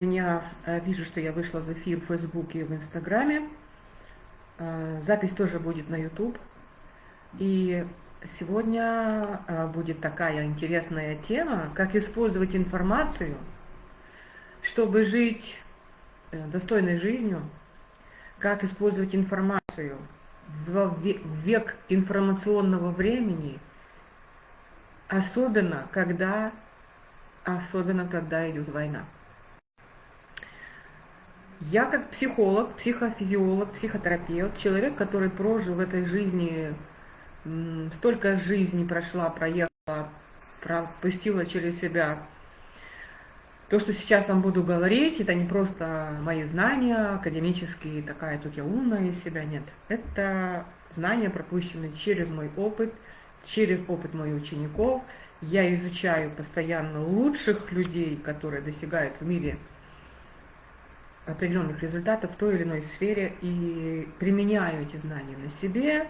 Меня э, вижу, что я вышла в эфир в Фейсбуке и в Инстаграме. Э, запись тоже будет на YouTube. И сегодня э, будет такая интересная тема, как использовать информацию, чтобы жить достойной жизнью, как использовать информацию в век информационного времени, особенно когда, особенно когда идет война. Я как психолог, психофизиолог, психотерапевт, человек, который прожил в этой жизни, столько жизни прошла, проехала, пропустила через себя. То, что сейчас вам буду говорить, это не просто мои знания академические, такая тут я умная из себя, нет. Это знания, пропущенные через мой опыт, через опыт моих учеников. Я изучаю постоянно лучших людей, которые достигают в мире определенных результатов в той или иной сфере и применяю эти знания на себе,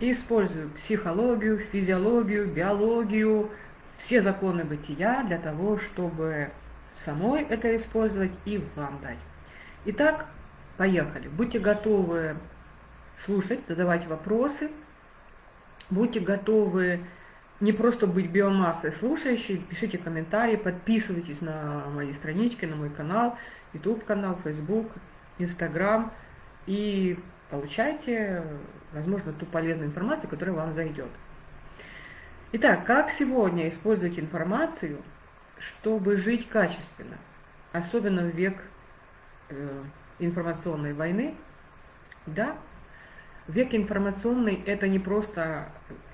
и использую психологию, физиологию, биологию, все законы бытия для того, чтобы самой это использовать и вам дать. Итак, поехали. Будьте готовы слушать, задавать вопросы, будьте готовы не просто быть биомассой слушающей, пишите комментарии, подписывайтесь на мои странички, на мой канал, YouTube канал, Facebook, Instagram и получайте, возможно, ту полезную информацию, которая вам зайдет. Итак, как сегодня использовать информацию, чтобы жить качественно, особенно в век э, информационной войны? Да, век информационный – это не просто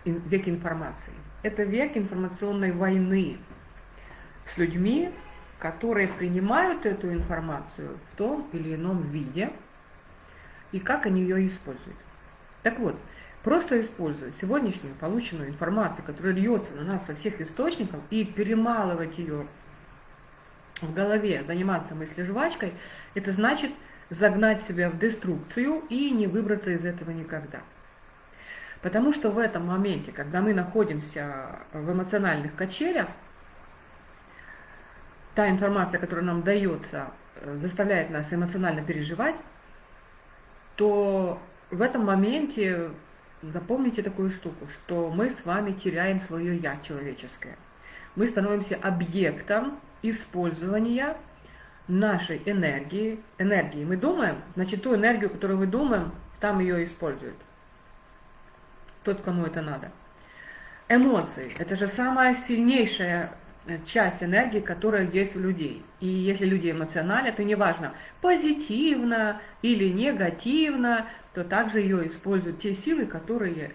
век информации, это век информационной войны с людьми, которые принимают эту информацию в том или ином виде, и как они ее используют. Так вот, просто использовать сегодняшнюю полученную информацию, которая льется на нас со всех источников, и перемалывать ее в голове, заниматься мыслежвачкой, это значит загнать себя в деструкцию и не выбраться из этого никогда. Потому что в этом моменте, когда мы находимся в эмоциональных качелях, та информация, которая нам дается, э, заставляет нас эмоционально переживать, то в этом моменте запомните такую штуку, что мы с вами теряем свое «я» человеческое. Мы становимся объектом использования нашей энергии. Энергии мы думаем, значит, ту энергию, которую мы думаем, там ее используют. Тот, кому это надо. Эмоции – это же самая сильнейшая часть энергии, которая есть у людей. И если люди эмоциональны, то неважно, позитивно или негативно, то также ее используют те силы, которые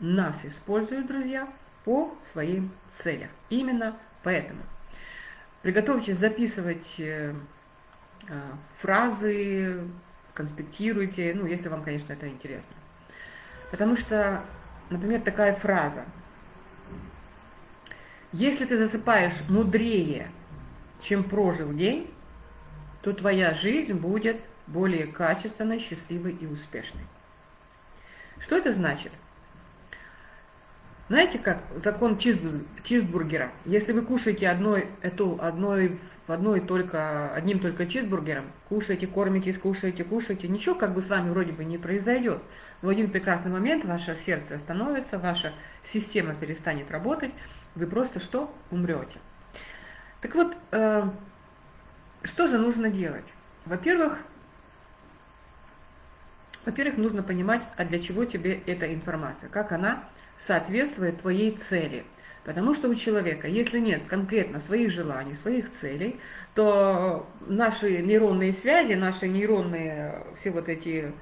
нас используют, друзья, по своим целям. Именно поэтому. Приготовьтесь записывать э, э, фразы, конспектируйте, ну, если вам, конечно, это интересно. Потому что, например, такая фраза – если ты засыпаешь мудрее, чем прожил день, то твоя жизнь будет более качественной, счастливой и успешной. Что это значит? Знаете, как закон чизбургера? Если вы кушаете одной, эту, одной, одной только, одним только чизбургером, кушаете, кормитесь, кушаете, кушаете, ничего как бы с вами вроде бы не произойдет. Но в один прекрасный момент ваше сердце остановится, ваша система перестанет работать, вы просто что? Умрете. Так вот, э, что же нужно делать? Во-первых, во-первых, нужно понимать, а для чего тебе эта информация, как она соответствует твоей цели. Потому что у человека, если нет конкретно своих желаний, своих целей, то наши нейронные связи, наши нейронные, все вот эти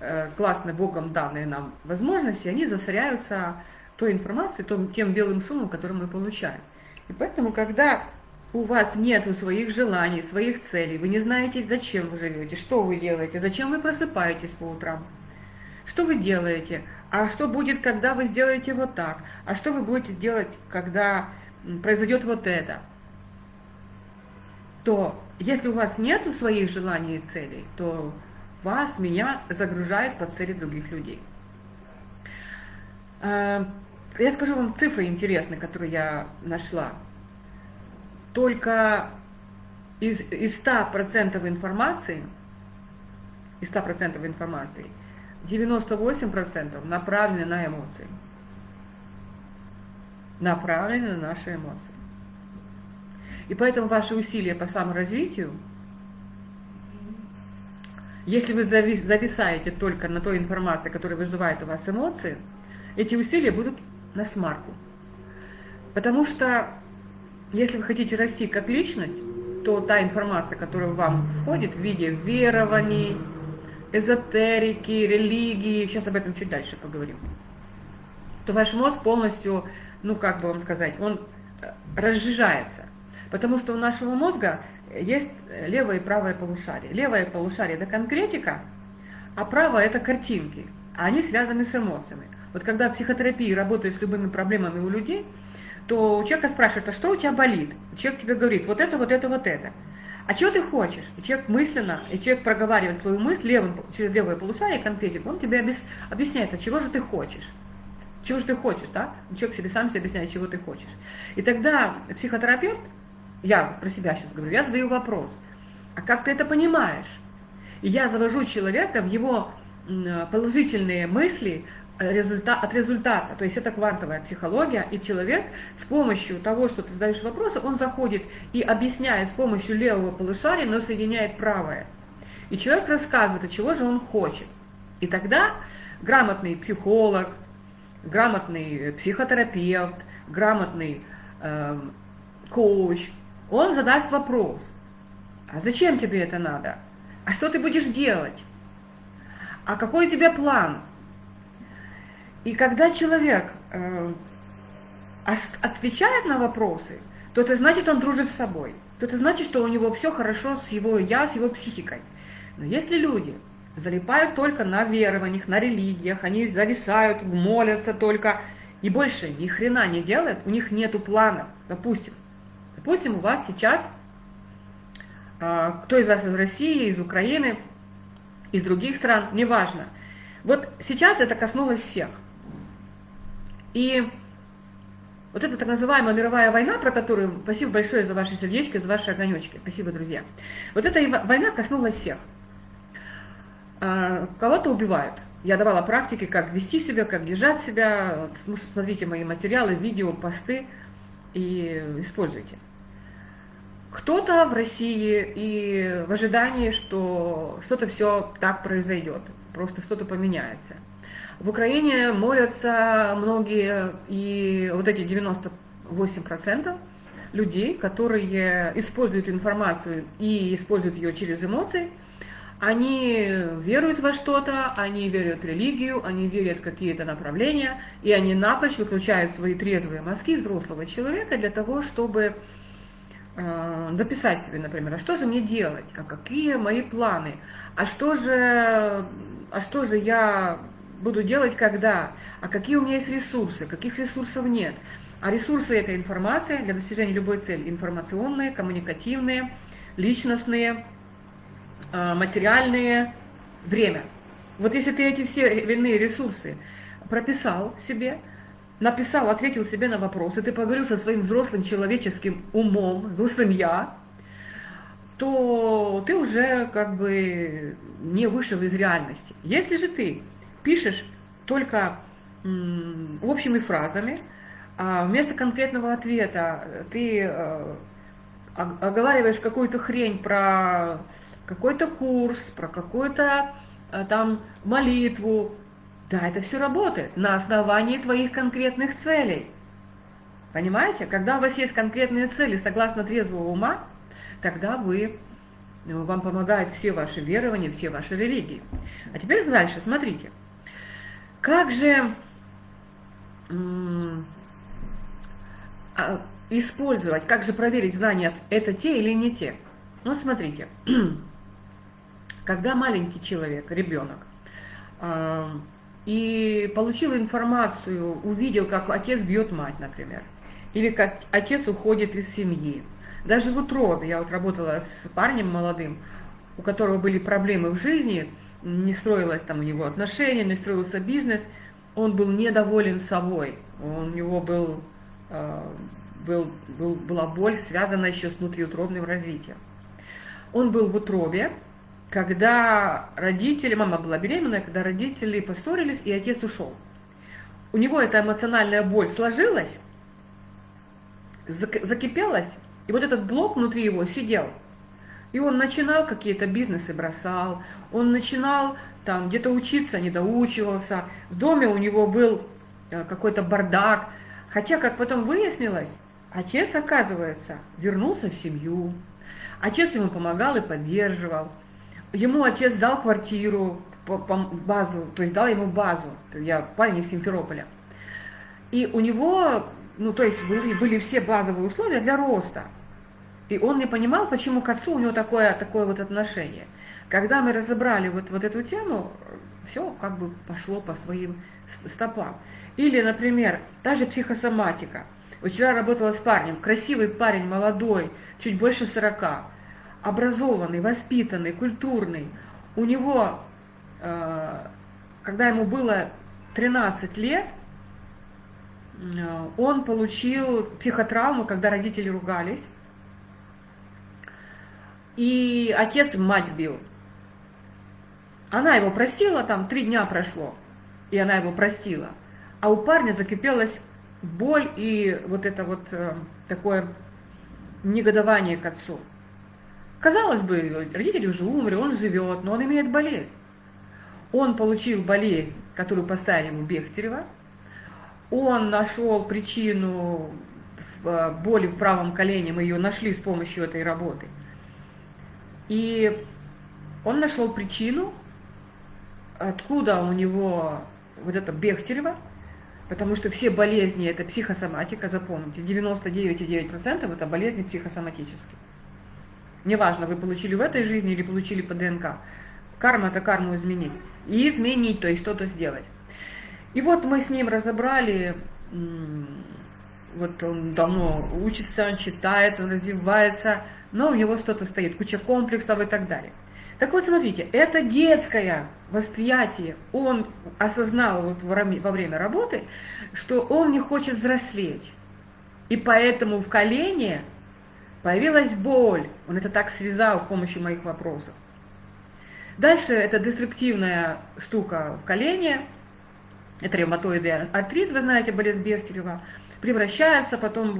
э, классные Богом данные нам возможности, они засоряются той информацией, том, тем белым шумом, который мы получаем. И поэтому, когда у вас нет своих желаний, своих целей, вы не знаете, зачем вы живете, что вы делаете, зачем вы просыпаетесь по утрам, что вы делаете, а что будет, когда вы сделаете вот так, а что вы будете делать, когда произойдет вот это, то если у вас нет своих желаний и целей, то вас, меня загружает под цели других людей. Я скажу вам цифры интересные, которые я нашла. Только из, из 100% информации, из 100% информации, 98% направлены на эмоции. Направлены на наши эмоции. И поэтому ваши усилия по саморазвитию, если вы зависаете только на той информации, которая вызывает у вас эмоции, эти усилия будут на смарку. Потому что если вы хотите расти как личность, то та информация, которая вам входит в виде верований, эзотерики, религии, сейчас об этом чуть дальше поговорим, то ваш мозг полностью, ну как бы вам сказать, он э, разжижается. Потому что у нашего мозга есть левое и правое полушарие. Левое полушарие – это конкретика, а правое – это картинки. А они связаны с эмоциями. Вот когда в психотерапии работаю с любыми проблемами у людей, то у человека спрашивают, а что у тебя болит? Человек тебе говорит, вот это, вот это, вот это. А что ты хочешь? И человек мысленно, и человек проговаривает свою мысль левым, через левое полушарие конкретику, он тебе объясняет, а чего же ты хочешь? Чего же ты хочешь, да? Человек себе сам себе объясняет, чего ты хочешь. И тогда психотерапевт, я про себя сейчас говорю, я задаю вопрос, а как ты это понимаешь? И я завожу человека в его положительные мысли, результат, от результата. То есть это квантовая психология, и человек с помощью того, что ты задаешь вопросы, он заходит и объясняет с помощью левого полушария, но соединяет правое. И человек рассказывает, от чего же он хочет. И тогда грамотный психолог, грамотный психотерапевт, грамотный э, коуч, он задаст вопрос, а зачем тебе это надо? А что ты будешь делать? А какой у тебя план? И когда человек э, отвечает на вопросы, то это значит, он дружит с собой. То это значит, что у него все хорошо с его я, с его психикой. Но если люди залипают только на верованиях, на религиях, они зависают, молятся только, и больше ни хрена не делают, у них нету плана. Допустим, допустим, у вас сейчас, э, кто из вас из России, из Украины, из других стран, неважно. Вот сейчас это коснулось всех. И вот эта так называемая мировая война, про которую, спасибо большое за ваши сердечки, за ваши огонечки, спасибо, друзья. Вот эта война коснулась всех. А, кого-то убивают. Я давала практики, как вести себя, как держать себя. Смотрите мои материалы, видео, посты и используйте. Кто-то в России и в ожидании, что что-то все так произойдет, просто что-то поменяется. В Украине молятся многие, и вот эти 98% людей, которые используют информацию и используют ее через эмоции, они веруют во что-то, они верят в религию, они верят в какие-то направления, и они напрочь выключают свои трезвые мозги взрослого человека для того, чтобы э, записать себе, например, а что же мне делать, а какие мои планы, а что же, а что же я буду делать когда, а какие у меня есть ресурсы, каких ресурсов нет. А ресурсы – это информация для достижения любой цели. Информационные, коммуникативные, личностные, а, материальные, время. Вот если ты эти все иные ресурсы прописал себе, написал, ответил себе на вопросы, ты поговорил со своим взрослым человеческим умом, взрослым «я», то ты уже как бы не вышел из реальности. Если же ты пишешь только общими фразами, а вместо конкретного ответа ты э, оговариваешь какую-то хрень про какой-то курс, про какую-то э, там молитву. Да, это все работает на основании твоих конкретных целей. Понимаете? Когда у вас есть конкретные цели согласно трезвого ума, тогда вы, э, вам помогают все ваши верования, все ваши религии. А теперь дальше, смотрите. Как же а, использовать, как же проверить знания, это те или не те? Ну, смотрите, когда маленький человек, ребенок, а, и получил информацию, увидел, как отец бьет мать, например, или как отец уходит из семьи. Даже в утробе, я вот работала с парнем молодым, у которого были проблемы в жизни, не строилось там у него отношения, не строился бизнес, он был недоволен собой, у него был, э, был, был, была боль, связанная еще с внутриутробным развитием. Он был в утробе, когда родители, мама была беременная, когда родители поссорились, и отец ушел. У него эта эмоциональная боль сложилась, закипелась, и вот этот блок внутри его сидел. И он начинал какие-то бизнесы, бросал, он начинал там где-то учиться, не доучивался, в доме у него был э, какой-то бардак. Хотя, как потом выяснилось, отец, оказывается, вернулся в семью, отец ему помогал и поддерживал. Ему отец дал квартиру, базу, то есть дал ему базу. Я парень из Симферополя. И у него, ну то есть были, были все базовые условия для роста. И он не понимал, почему к отцу у него такое, такое вот отношение. Когда мы разобрали вот, вот эту тему, все как бы пошло по своим стопам. Или, например, та же психосоматика. Вчера работала с парнем, красивый парень, молодой, чуть больше 40, образованный, воспитанный, культурный. У него, э, когда ему было 13 лет, э, он получил психотравму, когда родители ругались. И отец мать бил. Она его простила, там три дня прошло, и она его простила. А у парня закипелась боль и вот это вот э, такое негодование к отцу. Казалось бы, родители уже умерли, он живет, но он имеет болезнь. Он получил болезнь, которую поставили ему Бехтерева. Он нашел причину э, боли в правом колене, мы ее нашли с помощью этой работы. И он нашел причину, откуда у него вот это Бехтерева, потому что все болезни это психосоматика, запомните, 99,9% это болезни психосоматические. Неважно, вы получили в этой жизни или получили по ДНК. Карма это карму изменить. И изменить, то есть что-то сделать. И вот мы с ним разобрали, вот он давно учится, он читает, он развивается, но у него что-то стоит, куча комплексов и так далее. Так вот, смотрите, это детское восприятие. Он осознал вот во время работы, что он не хочет взрослеть. И поэтому в колене появилась боль. Он это так связал с помощью моих вопросов. Дальше это деструктивная штука в колене, это ревматоидный артрит, вы знаете, болезнь Бехтерева, превращается потом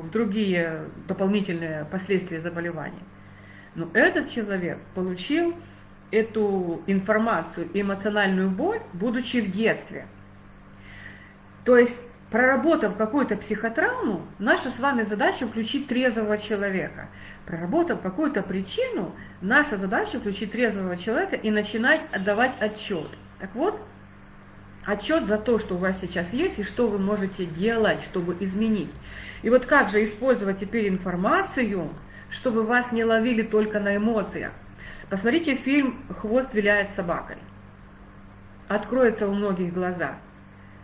в другие дополнительные последствия заболевания. Но этот человек получил эту информацию, эмоциональную боль, будучи в детстве. То есть, проработав какую-то психотравму, наша с вами задача включить трезвого человека. Проработав какую-то причину, наша задача включить трезвого человека и начинать отдавать отчет. Так вот, отчет за то, что у вас сейчас есть, и что вы можете делать, чтобы изменить. И вот как же использовать теперь информацию, чтобы вас не ловили только на эмоциях. Посмотрите фильм «Хвост виляет собакой». Откроется у многих глаза.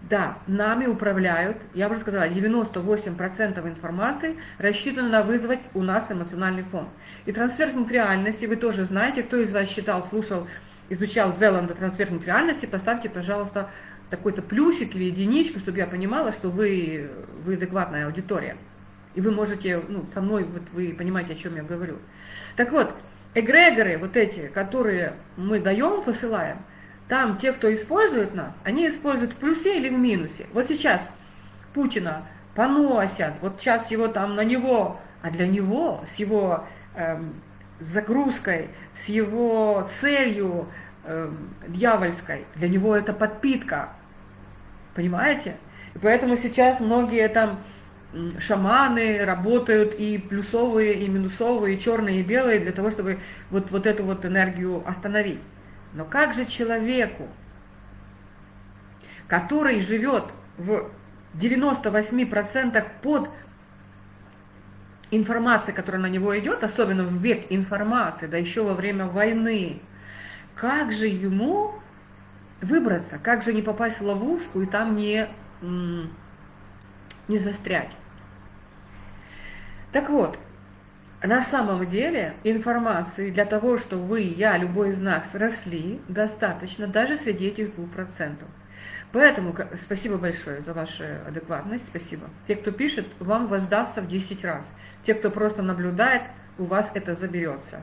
Да, нами управляют, я уже сказала, 98% информации рассчитано на вызвать у нас эмоциональный фон. И трансфер реальности, вы тоже знаете, кто из вас читал, слушал, изучал Зеланда трансфер реальности, поставьте, пожалуйста, такой-то плюсик или единичку, чтобы я понимала, что вы, вы адекватная аудитория. И вы можете, ну, со мной, вот вы понимаете, о чем я говорю. Так вот, эгрегоры вот эти, которые мы даем, посылаем, там те, кто использует нас, они используют в плюсе или в минусе. Вот сейчас Путина поносят, вот сейчас его там на него, а для него с его эм, загрузкой, с его целью эм, дьявольской, для него это подпитка. Понимаете? И поэтому сейчас многие там шаманы работают и плюсовые, и минусовые, и черные, и белые, для того, чтобы вот, вот эту вот энергию остановить. Но как же человеку, который живет в 98% под информацией, которая на него идет, особенно в век информации, да еще во время войны, как же ему выбраться, как же не попасть в ловушку и там не, не застрять? Так вот, на самом деле информации для того, чтобы вы, я, любой из нас росли, достаточно даже среди этих двух процентов. Поэтому спасибо большое за вашу адекватность, спасибо. Те, кто пишет, вам воздастся в 10 раз. Те, кто просто наблюдает, у вас это заберется.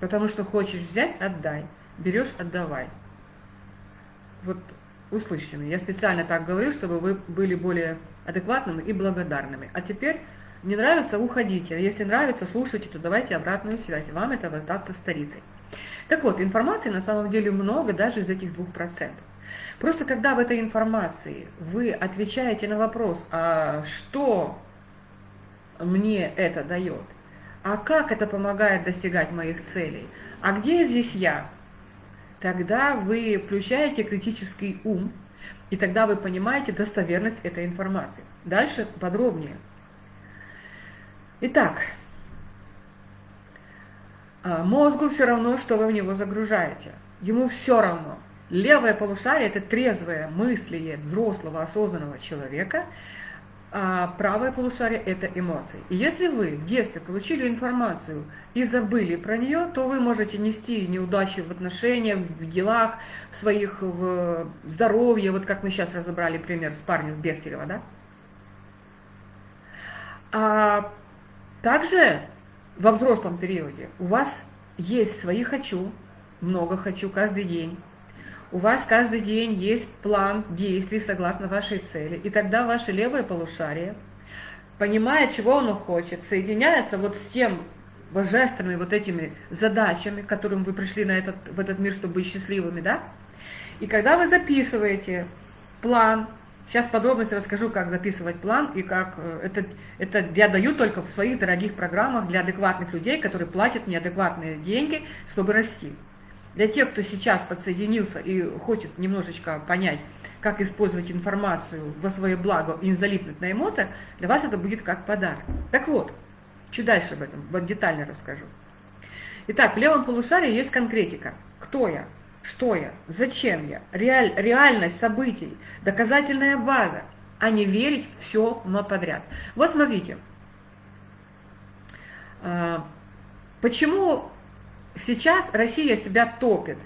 Потому что хочешь взять – отдай. Берешь – отдавай. Вот услышьте меня. Я специально так говорю, чтобы вы были более адекватными и благодарными. А теперь не нравится – уходите. А если нравится, слушайте, то давайте обратную связь. Вам это воздастся старицей. Так вот, информации на самом деле много даже из этих двух процентов. Просто когда в этой информации вы отвечаете на вопрос, а что мне это дает, а как это помогает достигать моих целей, а где здесь я, тогда вы включаете критический ум, и тогда вы понимаете достоверность этой информации. Дальше подробнее. Итак, а, мозгу все равно, что вы в него загружаете. Ему все равно. Левое полушарие – это трезвое мыслие взрослого осознанного человека, а правое полушарие – это эмоции. И если вы в детстве получили информацию и забыли про нее, то вы можете нести неудачи в отношениях, в делах, в своих в здоровье, вот как мы сейчас разобрали пример с парнем Бехтерева, да? А также во взрослом периоде у вас есть свои «хочу», много «хочу» каждый день, у вас каждый день есть план действий согласно вашей цели, и тогда ваше левое полушарие, понимая, чего оно хочет, соединяется вот с тем божественными вот этими задачами, к которым вы пришли на этот, в этот мир, чтобы быть счастливыми, да? И когда вы записываете план, сейчас подробности расскажу, как записывать план, и как э, это, это я даю только в своих дорогих программах для адекватных людей, которые платят неадекватные деньги, чтобы расти. Для тех, кто сейчас подсоединился и хочет немножечко понять, как использовать информацию во свое благо и не залипнуть на эмоциях, для вас это будет как подарок. Так вот, чуть дальше об этом вот детально расскажу. Итак, в левом полушарии есть конкретика. Кто я? Что я? Зачем я? Реаль, реальность событий, доказательная база, а не верить все но подряд. Вот смотрите, а, почему сейчас Россия себя топит.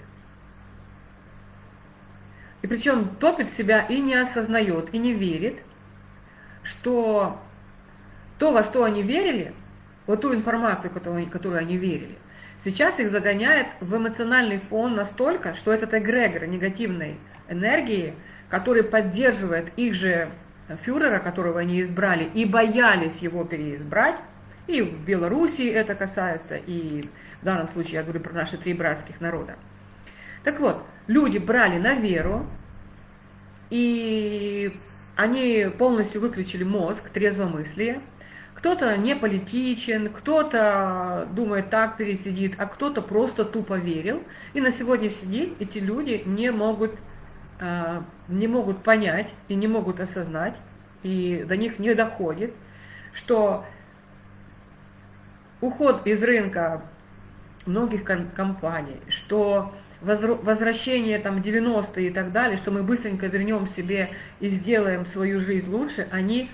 И причем топит себя и не осознает, и не верит, что то, во что они верили, вот ту информацию, которую, которую они верили, сейчас их загоняет в эмоциональный фон настолько, что этот эгрегор негативной энергии, который поддерживает их же фюрера, которого они избрали, и боялись его переизбрать, и в Белоруссии это касается, и в данном случае я говорю про наши три братских народа. Так вот, люди брали на веру, и они полностью выключили мозг, трезвомыслие. Кто-то не политичен, кто-то думает так пересидит, а кто-то просто тупо верил. И на сегодняшний день эти люди не могут, а, не могут понять и не могут осознать, и до них не доходит, что уход из рынка многих компаний, что возвращение там 90-е и так далее, что мы быстренько вернем себе и сделаем свою жизнь лучше, они,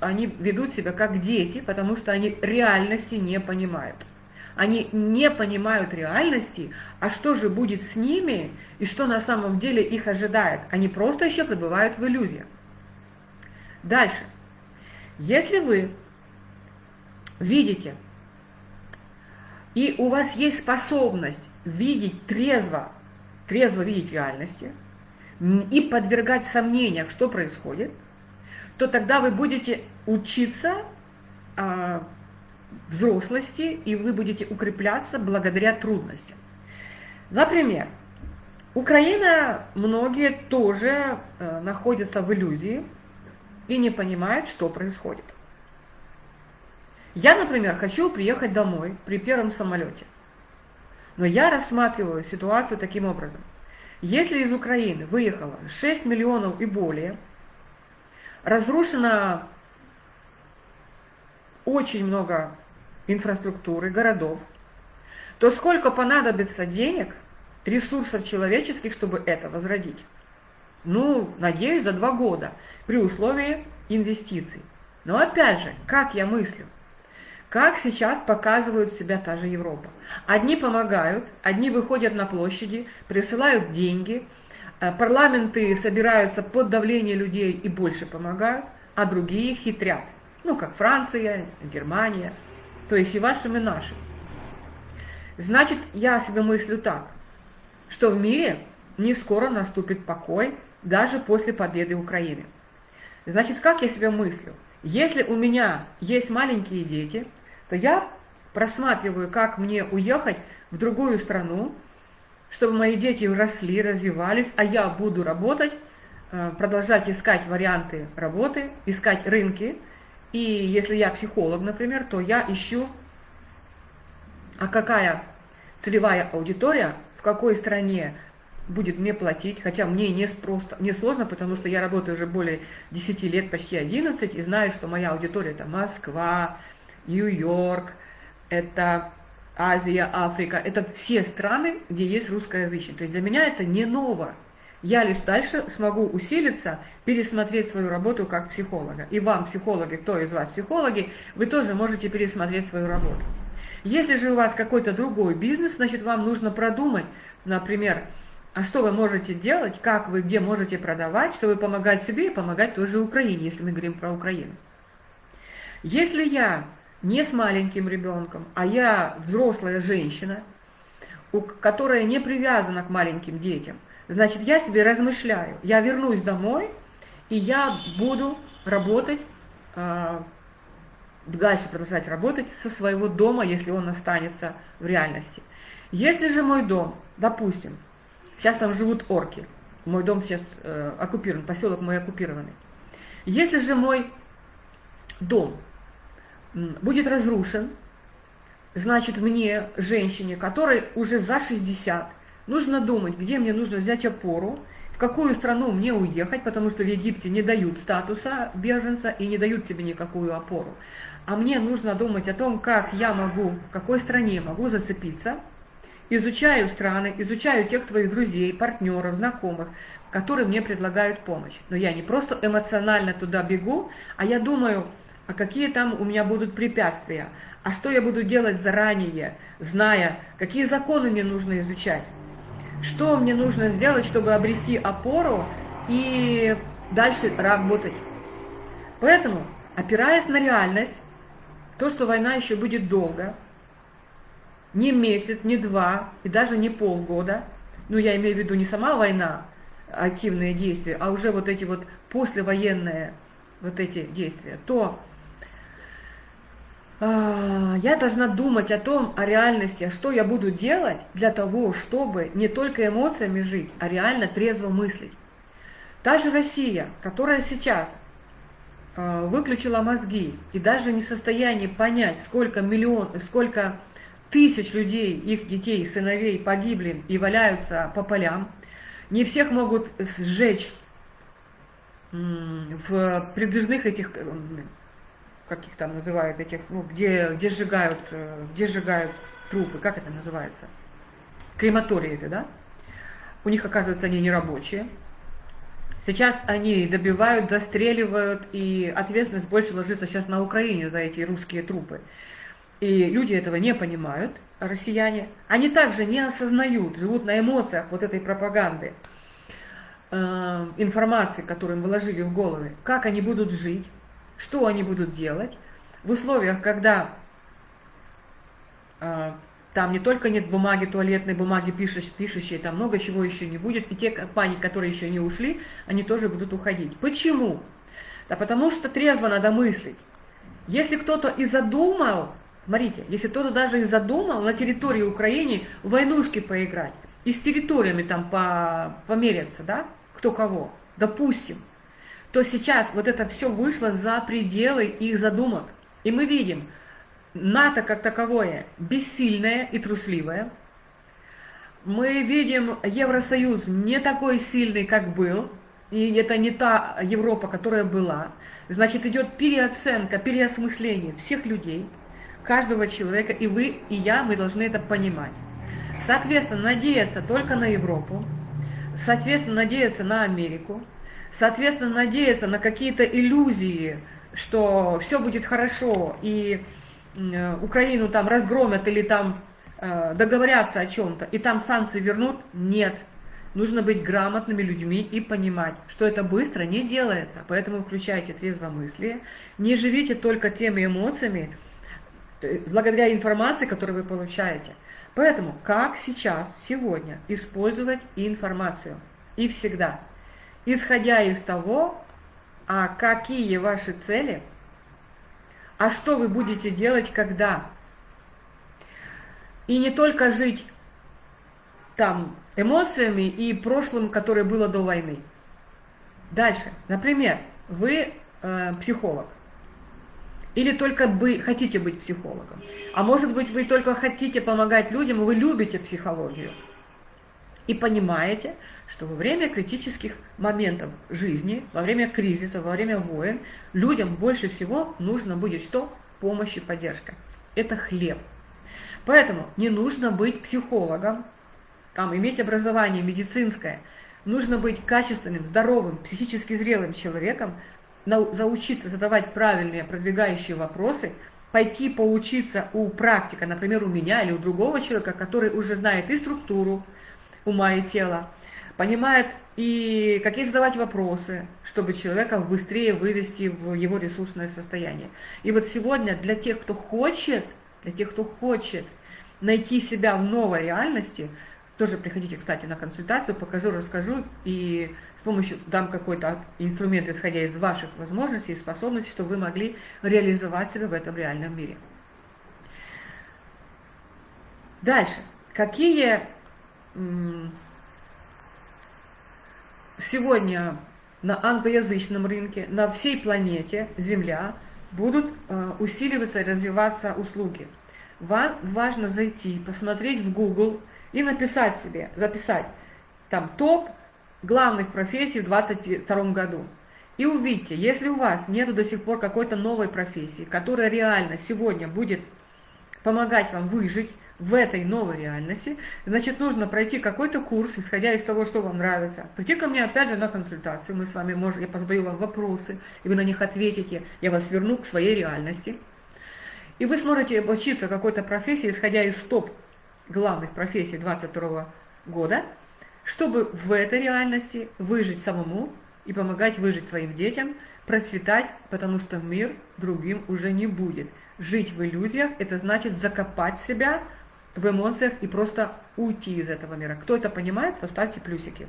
они ведут себя как дети, потому что они реальности не понимают. Они не понимают реальности, а что же будет с ними и что на самом деле их ожидает. Они просто еще пребывают в иллюзиях. Дальше. Если вы видите, и у вас есть способность видеть трезво, трезво видеть реальности и подвергать сомнениям, что происходит, то тогда вы будете учиться а, взрослости, и вы будете укрепляться благодаря трудностям. Например, Украина, многие тоже э, находятся в иллюзии и не понимают, что происходит. Я, например, хочу приехать домой при первом самолете. Но я рассматриваю ситуацию таким образом. Если из Украины выехало 6 миллионов и более, разрушено очень много инфраструктуры, городов, то сколько понадобится денег, ресурсов человеческих, чтобы это возродить? Ну, надеюсь, за два года, при условии инвестиций. Но опять же, как я мыслю? Как сейчас показывают себя та же Европа. Одни помогают, одни выходят на площади, присылают деньги, э, парламенты собираются под давление людей и больше помогают, а другие хитрят. Ну, как Франция, Германия, то есть и вашим, и нашим. Значит, я себе мыслю так, что в мире не скоро наступит покой, даже после победы Украины. Значит, как я себя мыслю? Если у меня есть маленькие дети, то я просматриваю, как мне уехать в другую страну, чтобы мои дети росли, развивались, а я буду работать, э, продолжать искать варианты работы, искать рынки. И если я психолог, например, то я ищу, а какая целевая аудитория, в какой стране будет мне платить, хотя мне не, просто, не сложно, потому что я работаю уже более 10 лет, почти 11, и знаю, что моя аудитория это Москва, Нью-Йорк, это Азия, Африка, это все страны, где есть русскоязычные. То есть для меня это не ново. Я лишь дальше смогу усилиться, пересмотреть свою работу как психолога. И вам, психологи, кто из вас психологи, вы тоже можете пересмотреть свою работу. Если же у вас какой-то другой бизнес, значит вам нужно продумать, например, а что вы можете делать, как вы, где можете продавать, чтобы помогать себе и помогать той же Украине, если мы говорим про Украину. Если я не с маленьким ребенком, а я взрослая женщина, которая не привязана к маленьким детям, значит, я себе размышляю, я вернусь домой, и я буду работать, а, дальше продолжать работать со своего дома, если он останется в реальности. Если же мой дом, допустим, Сейчас там живут орки. Мой дом сейчас э, оккупирован, поселок мой оккупированный. Если же мой дом будет разрушен, значит мне, женщине, которой уже за 60, нужно думать, где мне нужно взять опору, в какую страну мне уехать, потому что в Египте не дают статуса беженца и не дают тебе никакую опору. А мне нужно думать о том, как я могу, в какой стране могу зацепиться, изучаю страны, изучаю тех твоих друзей, партнеров, знакомых, которые мне предлагают помощь. Но я не просто эмоционально туда бегу, а я думаю, а какие там у меня будут препятствия, а что я буду делать заранее, зная, какие законы мне нужно изучать, что мне нужно сделать, чтобы обрести опору и дальше работать. Поэтому, опираясь на реальность, то, что война еще будет долго, не месяц, не два и даже не полгода, ну я имею в виду не сама война, активные действия, а уже вот эти вот послевоенные вот эти действия, то я должна думать о том, о реальности, а что я буду делать для того, чтобы не только эмоциями жить, а реально трезво мыслить. Та же Россия, которая сейчас э, выключила мозги и даже не в состоянии понять, сколько миллион, сколько тысяч людей, их детей, сыновей погибли и валяются по полям. Не всех могут сжечь в придвижных этих, как их там называют, этих, ну, где, где, сжигают, э, где сжигают трупы, как это называется? Крематории это, да? У них, оказывается, они не рабочие. Сейчас они добивают, достреливают, и ответственность больше ложится сейчас на Украине за эти русские трупы. И люди этого не понимают, россияне. Они также не осознают, живут на эмоциях вот этой пропаганды, э, информации, которую им вложили в головы, как они будут жить, что они будут делать в условиях, когда э, там не только нет бумаги, туалетной бумаги, пишущей, пишущей, там много чего еще не будет, и те компании, которые еще не ушли, они тоже будут уходить. Почему? Да потому что трезво надо мыслить. Если кто-то и задумал Смотрите, если кто-то даже и задумал на территории Украины войнушки поиграть, и с территориями там по, померяться, да, кто кого, допустим, то сейчас вот это все вышло за пределы их задумок. И мы видим, НАТО как таковое бессильное и трусливое. Мы видим Евросоюз не такой сильный, как был, и это не та Европа, которая была. Значит, идет переоценка, переосмысление всех людей – каждого человека, и вы, и я, мы должны это понимать. Соответственно, надеяться только на Европу, соответственно, надеяться на Америку, соответственно, надеяться на какие-то иллюзии, что все будет хорошо, и Украину там разгромят или там э, договорятся о чем-то, и там санкции вернут, нет. Нужно быть грамотными людьми и понимать, что это быстро не делается. Поэтому включайте трезвомыслие, не живите только теми эмоциями, благодаря информации, которую вы получаете. Поэтому, как сейчас, сегодня использовать информацию? И всегда. Исходя из того, а какие ваши цели, а что вы будете делать, когда. И не только жить там эмоциями и прошлым, которое было до войны. Дальше. Например, вы э, психолог. Или только вы хотите быть психологом. А может быть, вы только хотите помогать людям, вы любите психологию. И понимаете, что во время критических моментов жизни, во время кризиса, во время войн, людям больше всего нужно будет что? Помощь и поддержка. Это хлеб. Поэтому не нужно быть психологом, там, иметь образование медицинское. Нужно быть качественным, здоровым, психически зрелым человеком, заучиться задавать правильные продвигающие вопросы, пойти поучиться у практика, например, у меня или у другого человека, который уже знает и структуру ума и тела, понимает и какие задавать вопросы, чтобы человека быстрее вывести в его ресурсное состояние. И вот сегодня для тех, кто хочет, для тех, кто хочет найти себя в новой реальности, тоже приходите, кстати, на консультацию, покажу, расскажу и с помощью дам какой-то инструмент, исходя из ваших возможностей и способностей, чтобы вы могли реализовать себя в этом реальном мире. Дальше. Какие сегодня на англоязычном рынке, на всей планете Земля будут э, усиливаться и развиваться услуги. Вам важно зайти, посмотреть в Google и написать себе, записать там топ главных профессий в 2022 году. И увидите, если у вас нет до сих пор какой-то новой профессии, которая реально сегодня будет помогать вам выжить в этой новой реальности, значит, нужно пройти какой-то курс, исходя из того, что вам нравится. Прийти ко мне опять же на консультацию, мы с вами можем, я позадаю вам вопросы, и вы на них ответите, я вас верну к своей реальности. И вы сможете обучиться какой-то профессии, исходя из топ главных профессий 22 года, чтобы в этой реальности выжить самому и помогать выжить своим детям, процветать, потому что мир другим уже не будет. Жить в иллюзиях – это значит закопать себя в эмоциях и просто уйти из этого мира. Кто это понимает, поставьте плюсики.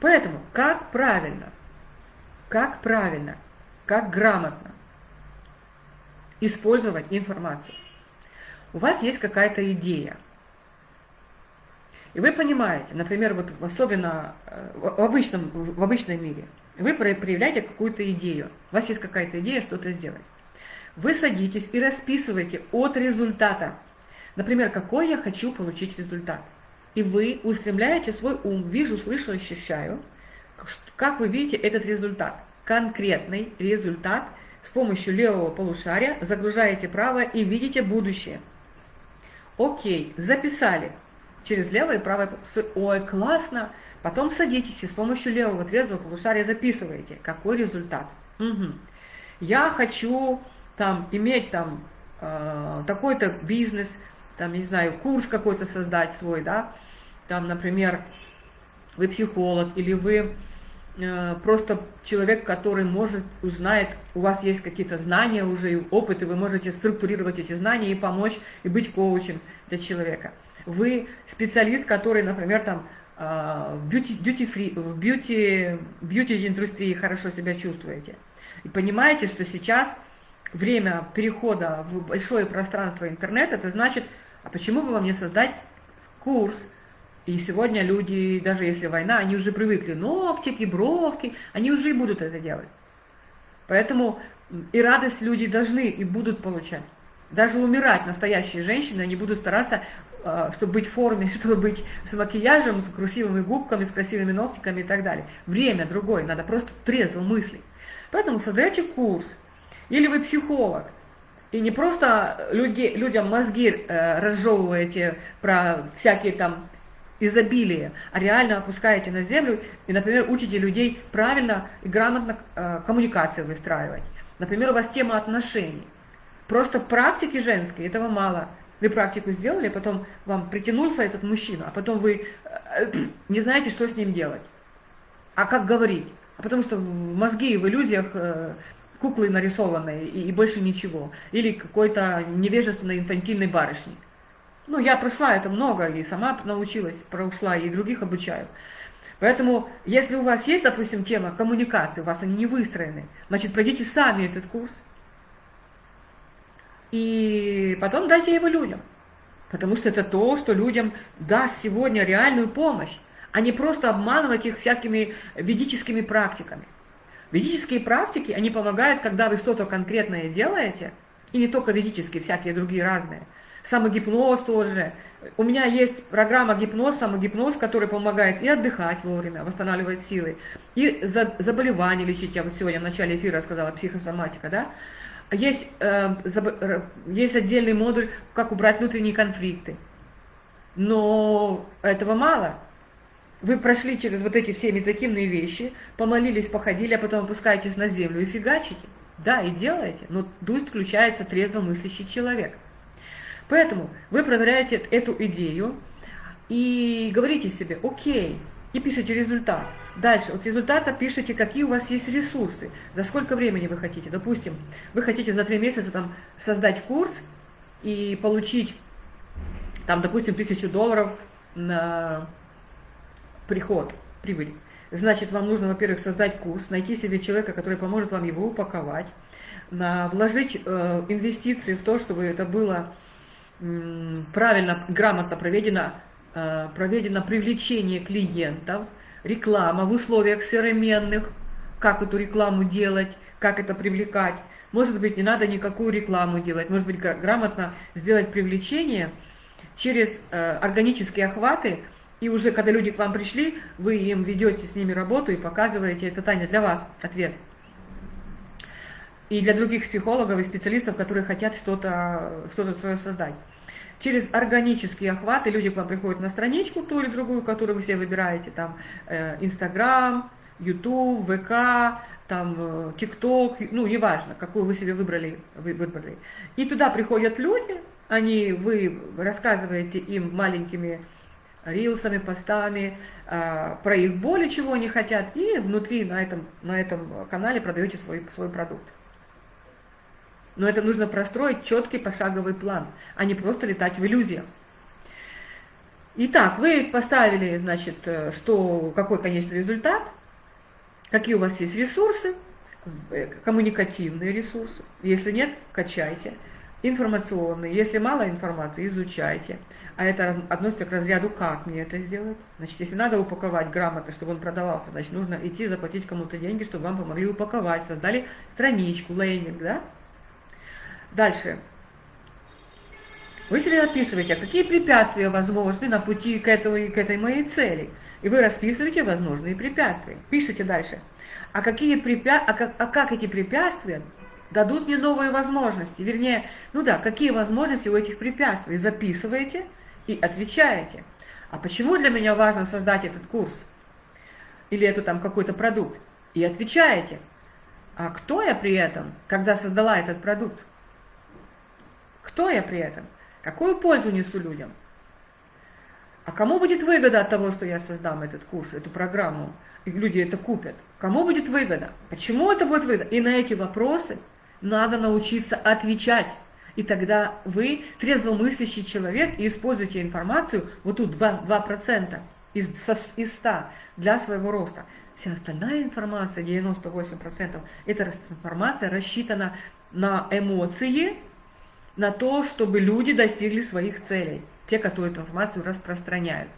Поэтому, как правильно, как правильно, как грамотно использовать информацию? У вас есть какая-то идея – и вы понимаете, например, вот особенно э, в обычном, в обычном мире, вы проявляете какую-то идею, у вас есть какая-то идея что-то сделать. Вы садитесь и расписываете от результата. Например, какой я хочу получить результат. И вы устремляете свой ум, вижу, слышу, ощущаю, как вы видите этот результат. Конкретный результат с помощью левого полушария загружаете правое и видите будущее. Окей, записали через левое и правое. Ой, классно. Потом садитесь и с помощью левого трезвого полушария записываете, какой результат. Угу. Я хочу там иметь там э, такой-то бизнес, там, не знаю, курс какой-то создать свой, да, там, например, вы психолог или вы э, просто человек, который может, узнает, у вас есть какие-то знания уже опыт, и вы можете структурировать эти знания и помочь, и быть коучем для человека вы специалист, который, например, там а, в бьюти, duty free, в бьюти, бьюти индустрии хорошо себя чувствуете. И понимаете, что сейчас время перехода в большое пространство интернета, это значит, а почему бы вам не создать курс? И сегодня люди, даже если война, они уже привыкли, ногтики, бровки, они уже и будут это делать. Поэтому и радость люди должны и будут получать. Даже умирать настоящие женщины, они будут стараться а, чтобы быть в форме, чтобы быть с макияжем, с красивыми губками, с красивыми ногтиками и так далее. Время другое, надо просто трезво мыслить. Поэтому создаете курс, или вы психолог, и не просто люди, людям мозги э, разжевываете про всякие там изобилие, а реально опускаете на землю и, например, учите людей правильно и грамотно э, коммуникации выстраивать. Например, у вас тема отношений. Просто практики женской этого мало. Вы практику сделали, а потом вам притянулся этот мужчина, а потом вы э, не знаете, что с ним делать. А как говорить? А потому что в мозги в иллюзиях э, куклы нарисованные и, и больше ничего. Или какой-то невежественной инфантильной барышни. Ну, я прошла это много, и сама научилась, прошла, и других обучаю. Поэтому, если у вас есть, допустим, тема коммуникации, у вас они не выстроены, значит, пройдите сами этот курс, и потом дайте его людям. Потому что это то, что людям даст сегодня реальную помощь, а не просто обманывать их всякими ведическими практиками. Ведические практики, они помогают, когда вы что-то конкретное делаете, и не только ведические, всякие другие разные. Самогипноз тоже. У меня есть программа гипноз, самогипноз, который помогает и отдыхать вовремя, восстанавливать силы, и заболевания лечить. Я вот сегодня в начале эфира сказала, психосоматика, да? Есть, э, э, есть отдельный модуль, как убрать внутренние конфликты. Но этого мало. Вы прошли через вот эти все медитативные вещи, помолились, походили, а потом опускаетесь на землю и фигачите. Да, и делаете, но тут включается трезво мыслящий человек. Поэтому вы проверяете эту идею и говорите себе, окей, и пишите результат. Дальше, от результата пишите, какие у вас есть ресурсы, за сколько времени вы хотите. Допустим, вы хотите за три месяца там, создать курс и получить, там, допустим, тысячу долларов на приход, прибыль. Значит, вам нужно, во-первых, создать курс, найти себе человека, который поможет вам его упаковать, на, вложить э, инвестиции в то, чтобы это было э, правильно, грамотно проведено, э, проведено привлечение клиентов, реклама в условиях современных, как эту рекламу делать, как это привлекать. Может быть, не надо никакую рекламу делать, может быть, грамотно сделать привлечение через э, органические охваты, и уже когда люди к вам пришли, вы им ведете с ними работу и показываете, это Таня для вас ответ. И для других психологов и специалистов, которые хотят что-то что, -то, свое создать. Через органические охваты люди к вам приходят на страничку, ту или другую, которую вы себе выбираете, там Инстаграм, Ютуб, ВК, там ТикТок, ну, неважно, какую вы себе выбрали, вы выбрали. И туда приходят люди, они, вы рассказываете им маленькими рилсами, постами, э, про их боли, чего они хотят, и внутри на этом, на этом канале продаете свой, свой продукт. Но это нужно простроить четкий пошаговый план, а не просто летать в иллюзиях. Итак, вы поставили, значит, э, что, какой конечный результат, какие у вас есть ресурсы, э, коммуникативные ресурсы. Если нет, качайте информационный. Если мало информации, изучайте. А это относится к разряду «как мне это сделать?». Значит, если надо упаковать грамотно, чтобы он продавался, значит, нужно идти заплатить кому-то деньги, чтобы вам помогли упаковать. Создали страничку, лейнинг, да? Дальше. Вы себе описываете, а какие препятствия возможны на пути к, этой, к этой моей цели. И вы расписываете возможные препятствия. Пишите дальше. А, какие препя... а, как, а как эти препятствия дадут мне новые возможности. Вернее, ну да, какие возможности у этих препятствий. Записываете и отвечаете. А почему для меня важно создать этот курс? Или это там какой-то продукт? И отвечаете. А кто я при этом, когда создала этот продукт? Кто я при этом? Какую пользу несу людям? А кому будет выгода от того, что я создам этот курс, эту программу, и люди это купят? Кому будет выгода? Почему это будет выгода? И на эти вопросы надо научиться отвечать. И тогда вы трезвомыслящий человек и используете информацию, вот тут 2%, 2% из, из 100 для своего роста. Вся остальная информация, 98%, эта информация рассчитана на эмоции, на то, чтобы люди достигли своих целей, те, которые эту информацию распространяют.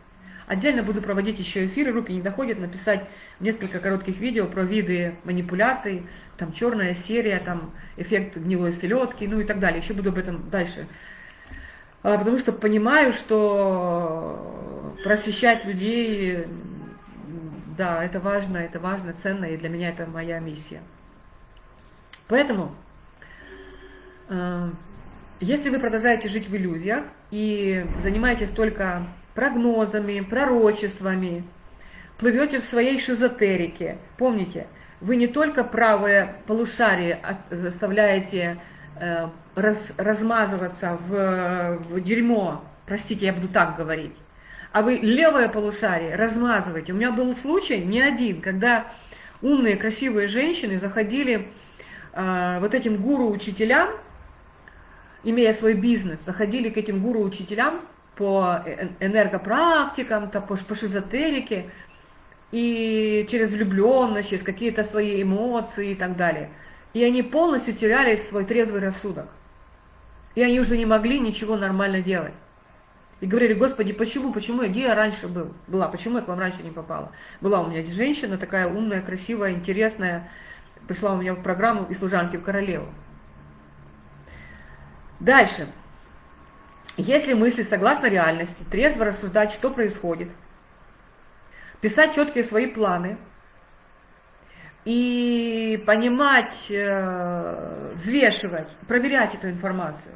Отдельно буду проводить еще эфиры, руки не доходят, написать несколько коротких видео про виды манипуляций, там черная серия, там эффект гнилой селедки, ну и так далее. Еще буду об этом дальше. А, потому что понимаю, что просвещать людей, да, это важно, это важно, ценно, и для меня это моя миссия. Поэтому, э, если вы продолжаете жить в иллюзиях и занимаетесь только прогнозами, пророчествами, плывете в своей шизотерике. Помните, вы не только правое полушарие заставляете э, раз, размазываться в, в дерьмо, простите, я буду так говорить, а вы левое полушарие размазываете. У меня был случай, не один, когда умные, красивые женщины заходили э, вот этим гуру-учителям, имея свой бизнес, заходили к этим гуру-учителям по энергопрактикам, по, по шизотерике, и через влюбленность, через какие-то свои эмоции и так далее. И они полностью теряли свой трезвый рассудок. И они уже не могли ничего нормально делать. И говорили, Господи, почему, почему, где я раньше был, была, почему я к вам раньше не попала? Была у меня женщина такая умная, красивая, интересная, пришла у меня в программу и служанки в королеву. Дальше. Если мысли согласно реальности, трезво рассуждать, что происходит, писать четкие свои планы? И понимать, э, взвешивать, проверять эту информацию,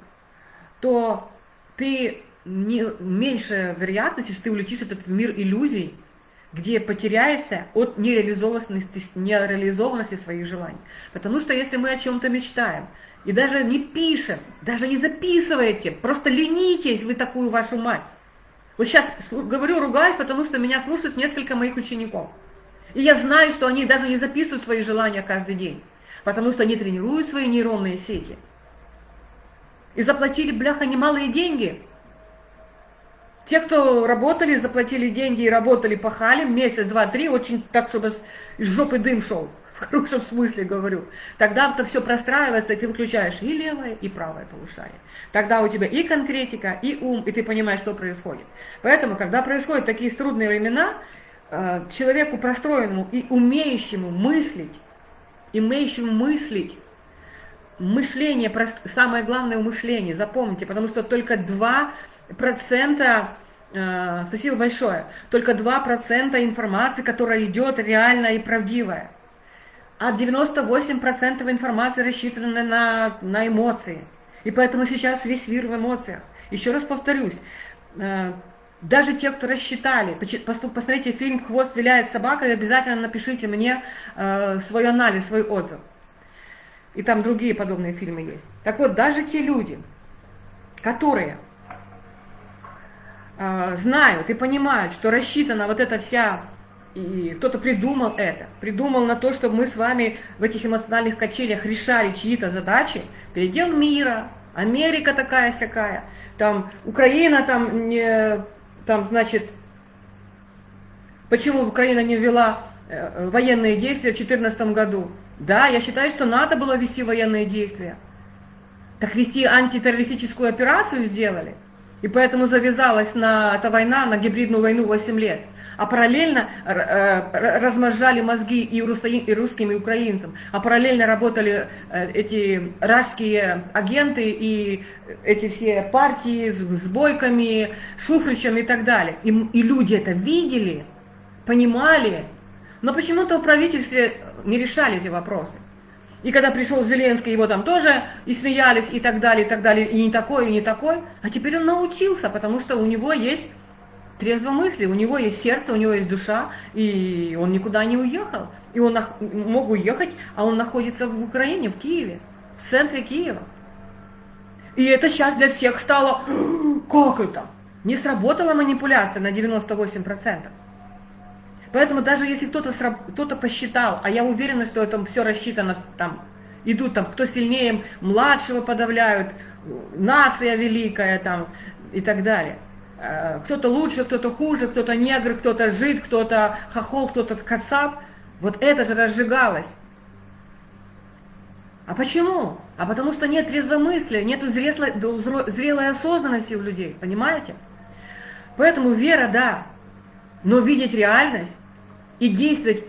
то ты не, меньше вероятности, что ты улетишь этот в мир иллюзий, где потеряешься от нереализованности, нереализованности своих желаний. Потому что если мы о чем-то мечтаем, и даже не пишем, даже не записываете, просто ленитесь вы такую вашу мать. Вот сейчас говорю, ругаюсь, потому что меня слушают несколько моих учеников. И я знаю, что они даже не записывают свои желания каждый день, потому что они тренируют свои нейронные сети. И заплатили, бляха, немалые деньги те, кто работали, заплатили деньги и работали, пахали, месяц, два, три, очень так, чтобы с жопы дым шел, в хорошем смысле говорю. Тогда это все простраивается, и ты выключаешь и левое, и правое полушарие. Тогда у тебя и конкретика, и ум, и ты понимаешь, что происходит. Поэтому, когда происходят такие трудные времена, э, человеку простроенному и умеющему мыслить, имеющему мыслить, мышление, самое главное мышление, запомните, потому что только два процента, э, спасибо большое, только 2% информации, которая идет реальная и правдивая. А 98% информации рассчитана на, на эмоции. И поэтому сейчас весь мир в эмоциях. Еще раз повторюсь, э, даже те, кто рассчитали, посмотрите фильм «Хвост виляет собака» обязательно напишите мне э, свой анализ, свой отзыв. И там другие подобные фильмы есть. Так вот, даже те люди, которые э, знают и понимают, что рассчитана вот эта вся, и кто-то придумал это, придумал на то, чтобы мы с вами в этих эмоциональных качелях решали чьи-то задачи, передел мира, Америка такая-сякая, там Украина там не, там значит, почему Украина не ввела э, военные действия в 2014 году? Да, я считаю, что надо было вести военные действия. Так вести антитеррористическую операцию сделали. И поэтому завязалась на эта война, на гибридную войну 8 лет. А параллельно э, размножали мозги и русским, и украинцам. А параллельно работали э, эти рашские агенты и эти все партии с, с Бойками, Шуфричем и так далее. И, и люди это видели, понимали. Но почему-то в правительстве не решали эти вопросы. И когда пришел Зеленский, его там тоже и смеялись, и так далее, и так далее, и не такой, и не такой. А теперь он научился, потому что у него есть трезвомыслие, у него есть сердце, у него есть душа, и он никуда не уехал. И он мог уехать, а он находится в Украине, в Киеве, в центре Киева. И это сейчас для всех стало, как это? Не сработала манипуляция на 98%. Поэтому даже если кто-то кто, -то, посчитал, а я уверена, что это все рассчитано, там, идут там, кто сильнее младшего подавляют, нация великая там и так далее. Э, кто-то лучше, кто-то хуже, кто-то негр, кто-то жид, кто-то хохол, кто-то кацап. Вот это же разжигалось. А почему? А потому что нет трезвомыслия, нет зрелой, зрелой осознанности у людей, понимаете? Поэтому вера, да, но видеть реальность и действовать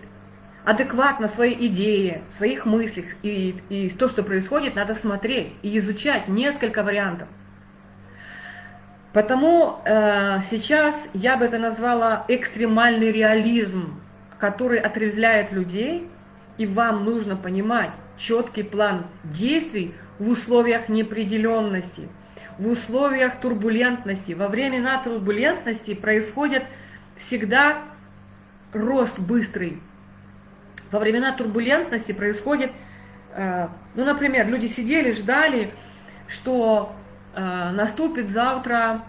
адекватно своей идее, своих мыслях и, и то, что происходит, надо смотреть и изучать несколько вариантов. Потому э, сейчас я бы это назвала экстремальный реализм, который отрезвляет людей, и вам нужно понимать четкий план действий в условиях неопределенности, в условиях турбулентности. Во времена турбулентности происходит всегда рост быстрый. Во времена турбулентности происходит, э, ну, например, люди сидели, ждали, что наступит завтра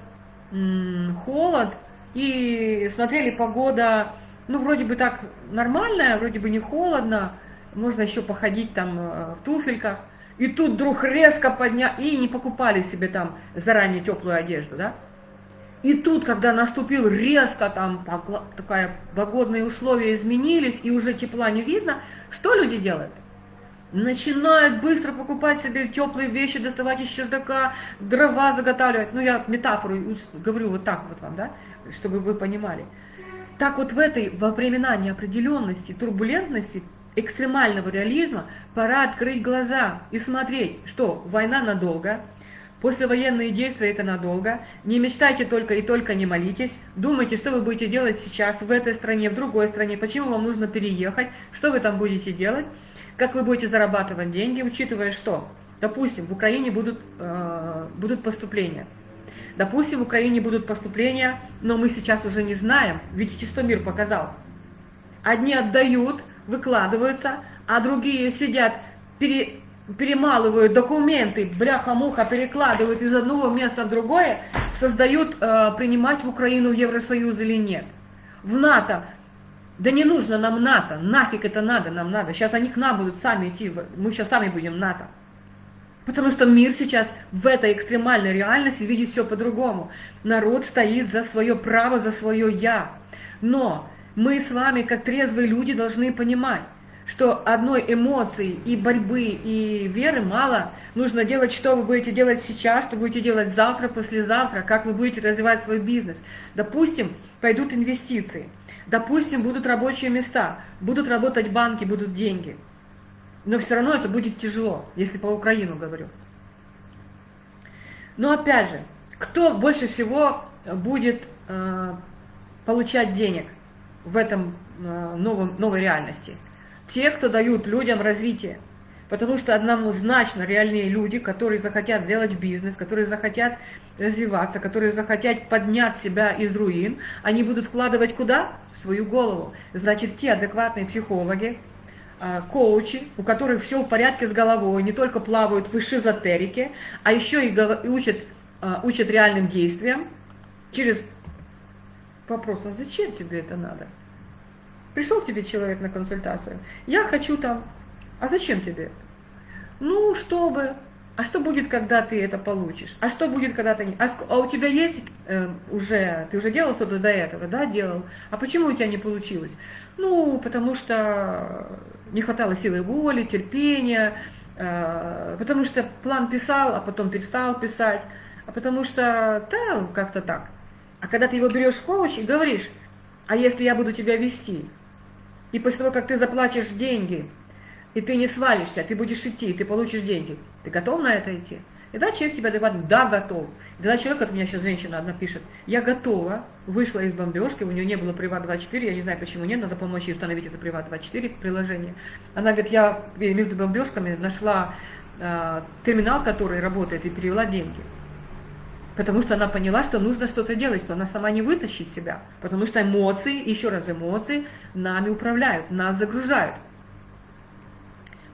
холод, и смотрели, погода, ну, вроде бы так нормальная, вроде бы не холодно, можно еще походить там э, в туфельках, и тут вдруг резко поднял, и не покупали себе там заранее теплую одежду, да? И тут, когда наступил резко, там такая погодные условия изменились, и уже тепла не видно, что люди делают? Начинают быстро покупать себе теплые вещи, доставать из чердака, дрова заготавливать. Ну, я метафору говорю вот так вот вам, да, чтобы вы понимали. Так вот в этой, во времена неопределенности, турбулентности, экстремального реализма, пора открыть глаза и смотреть, что война надолго, Послевоенные действия это надолго. Не мечтайте только и только не молитесь. Думайте, что вы будете делать сейчас в этой стране, в другой стране, почему вам нужно переехать, что вы там будете делать, как вы будете зарабатывать деньги, учитывая что? Допустим, в Украине будут, э, будут поступления. Допустим, в Украине будут поступления, но мы сейчас уже не знаем. Видите, что мир показал? Одни отдают, выкладываются, а другие сидят, пере, перемалывают документы, бляха-муха, перекладывают из одного места в другое, создают, э, принимать в Украину в Евросоюз или нет. В НАТО. Да не нужно нам НАТО, нафиг это надо, нам надо. Сейчас они к нам будут сами идти, мы сейчас сами будем НАТО. Потому что мир сейчас в этой экстремальной реальности видит все по-другому. Народ стоит за свое право, за свое «я». Но мы с вами, как трезвые люди, должны понимать, что одной эмоции и борьбы и веры мало. Нужно делать, что вы будете делать сейчас, что будете делать завтра, послезавтра, как вы будете развивать свой бизнес. Допустим, пойдут инвестиции. Допустим, будут рабочие места, будут работать банки, будут деньги. Но все равно это будет тяжело, если по Украину говорю. Но опять же, кто больше всего будет э, получать денег в этом э, новом, новой реальности? те, кто дают людям развитие. Потому что однозначно реальные люди, которые захотят сделать бизнес, которые захотят развиваться, которые захотят поднять себя из руин, они будут вкладывать куда? В свою голову. Значит, те адекватные психологи, а, коучи, у которых все в порядке с головой, не только плавают в эзотерике, а еще и учат, а, учат реальным действиям через вопрос, а зачем тебе это надо? Пришел к тебе человек на консультацию, я хочу там, а зачем тебе? Ну, чтобы, а что будет, когда ты это получишь? А что будет, когда ты не... А, а у тебя есть э, уже, ты уже делал что-то до этого, да, делал? А почему у тебя не получилось? Ну, потому что не хватало силы воли, терпения, э, потому что план писал, а потом перестал писать, а потому что, да, как-то так. А когда ты его берешь в коуч и говоришь, а если я буду тебя вести, и после того, как ты заплатишь деньги, и ты не свалишься, ты будешь идти, ты получишь деньги, ты готов на это идти? И да, человек тебя говорит, да, готов. И тогда человек, от меня сейчас женщина одна пишет, я готова, вышла из бомбежки, у нее не было Приват-24, я не знаю, почему нет, надо помочь ей установить это Приват-24 приложение. Она говорит, я между бомбежками нашла э, терминал, который работает, и перевела деньги. Потому что она поняла, что нужно что-то делать, что она сама не вытащит себя. Потому что эмоции, еще раз эмоции, нами управляют, нас загружают.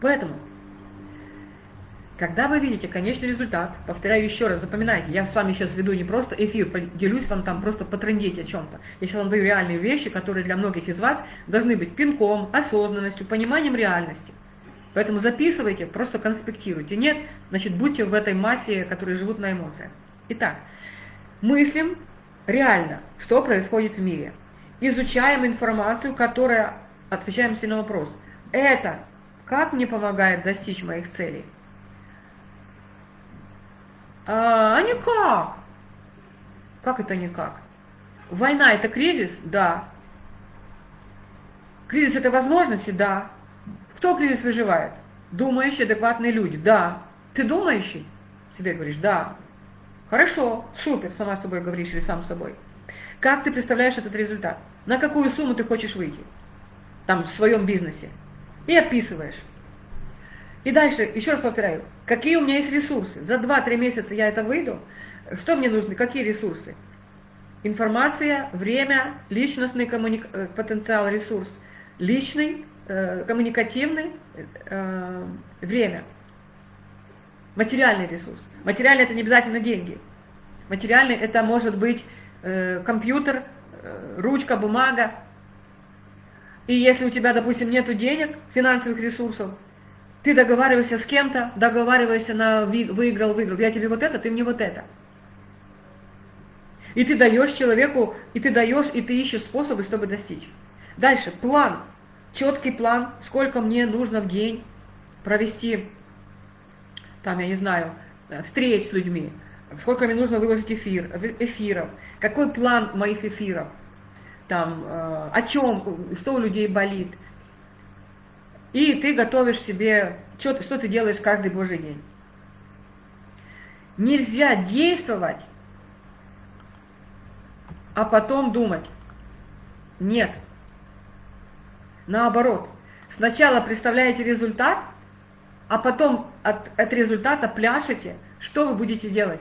Поэтому, когда вы видите конечный результат, повторяю еще раз, запоминайте, я с вами сейчас веду не просто эфир, делюсь вам там просто потрындеть о чем-то. Я сейчас вам даю реальные вещи, которые для многих из вас должны быть пинком, осознанностью, пониманием реальности. Поэтому записывайте, просто конспектируйте. Нет, значит, будьте в этой массе, которые живут на эмоциях. Итак, мыслим реально, что происходит в мире. Изучаем информацию, которая, отвечаем себе на вопрос, это как мне помогает достичь моих целей? А, а никак. Как это никак? Война это кризис? Да. Кризис это возможности? Да. Кто кризис выживает? Думающие, адекватные люди? Да. Ты думающий? Себе говоришь, да. Хорошо, супер, сама собой говоришь или сам собой. Как ты представляешь этот результат? На какую сумму ты хочешь выйти? Там, в своем бизнесе. И описываешь. И дальше, еще раз повторяю, какие у меня есть ресурсы? За 2-3 месяца я это выйду. Что мне нужно? Какие ресурсы? Информация, время, личностный коммуни... Э, потенциал, ресурс. Личный, э, коммуникативный, э, время. Материальный ресурс. Материальный это не обязательно деньги. Материальный это может быть э, компьютер, э, ручка, бумага. И если у тебя, допустим, нет денег, финансовых ресурсов, ты договариваешься с кем-то, договариваешься на выиграл, выиграл. Я тебе вот это, ты мне вот это. И ты даешь человеку, и ты даешь, и ты ищешь способы, чтобы достичь. Дальше, план. Четкий план, сколько мне нужно в день провести, там, я не знаю, э, встреч с людьми, сколько мне нужно выложить эфир, эфиров, какой план моих эфиров, там, э, о чем, что у людей болит. И ты готовишь себе, что, что ты делаешь каждый божий день. Нельзя действовать, а потом думать. Нет. Наоборот. Сначала представляете результат, а потом от, от результата пляшете, что вы будете делать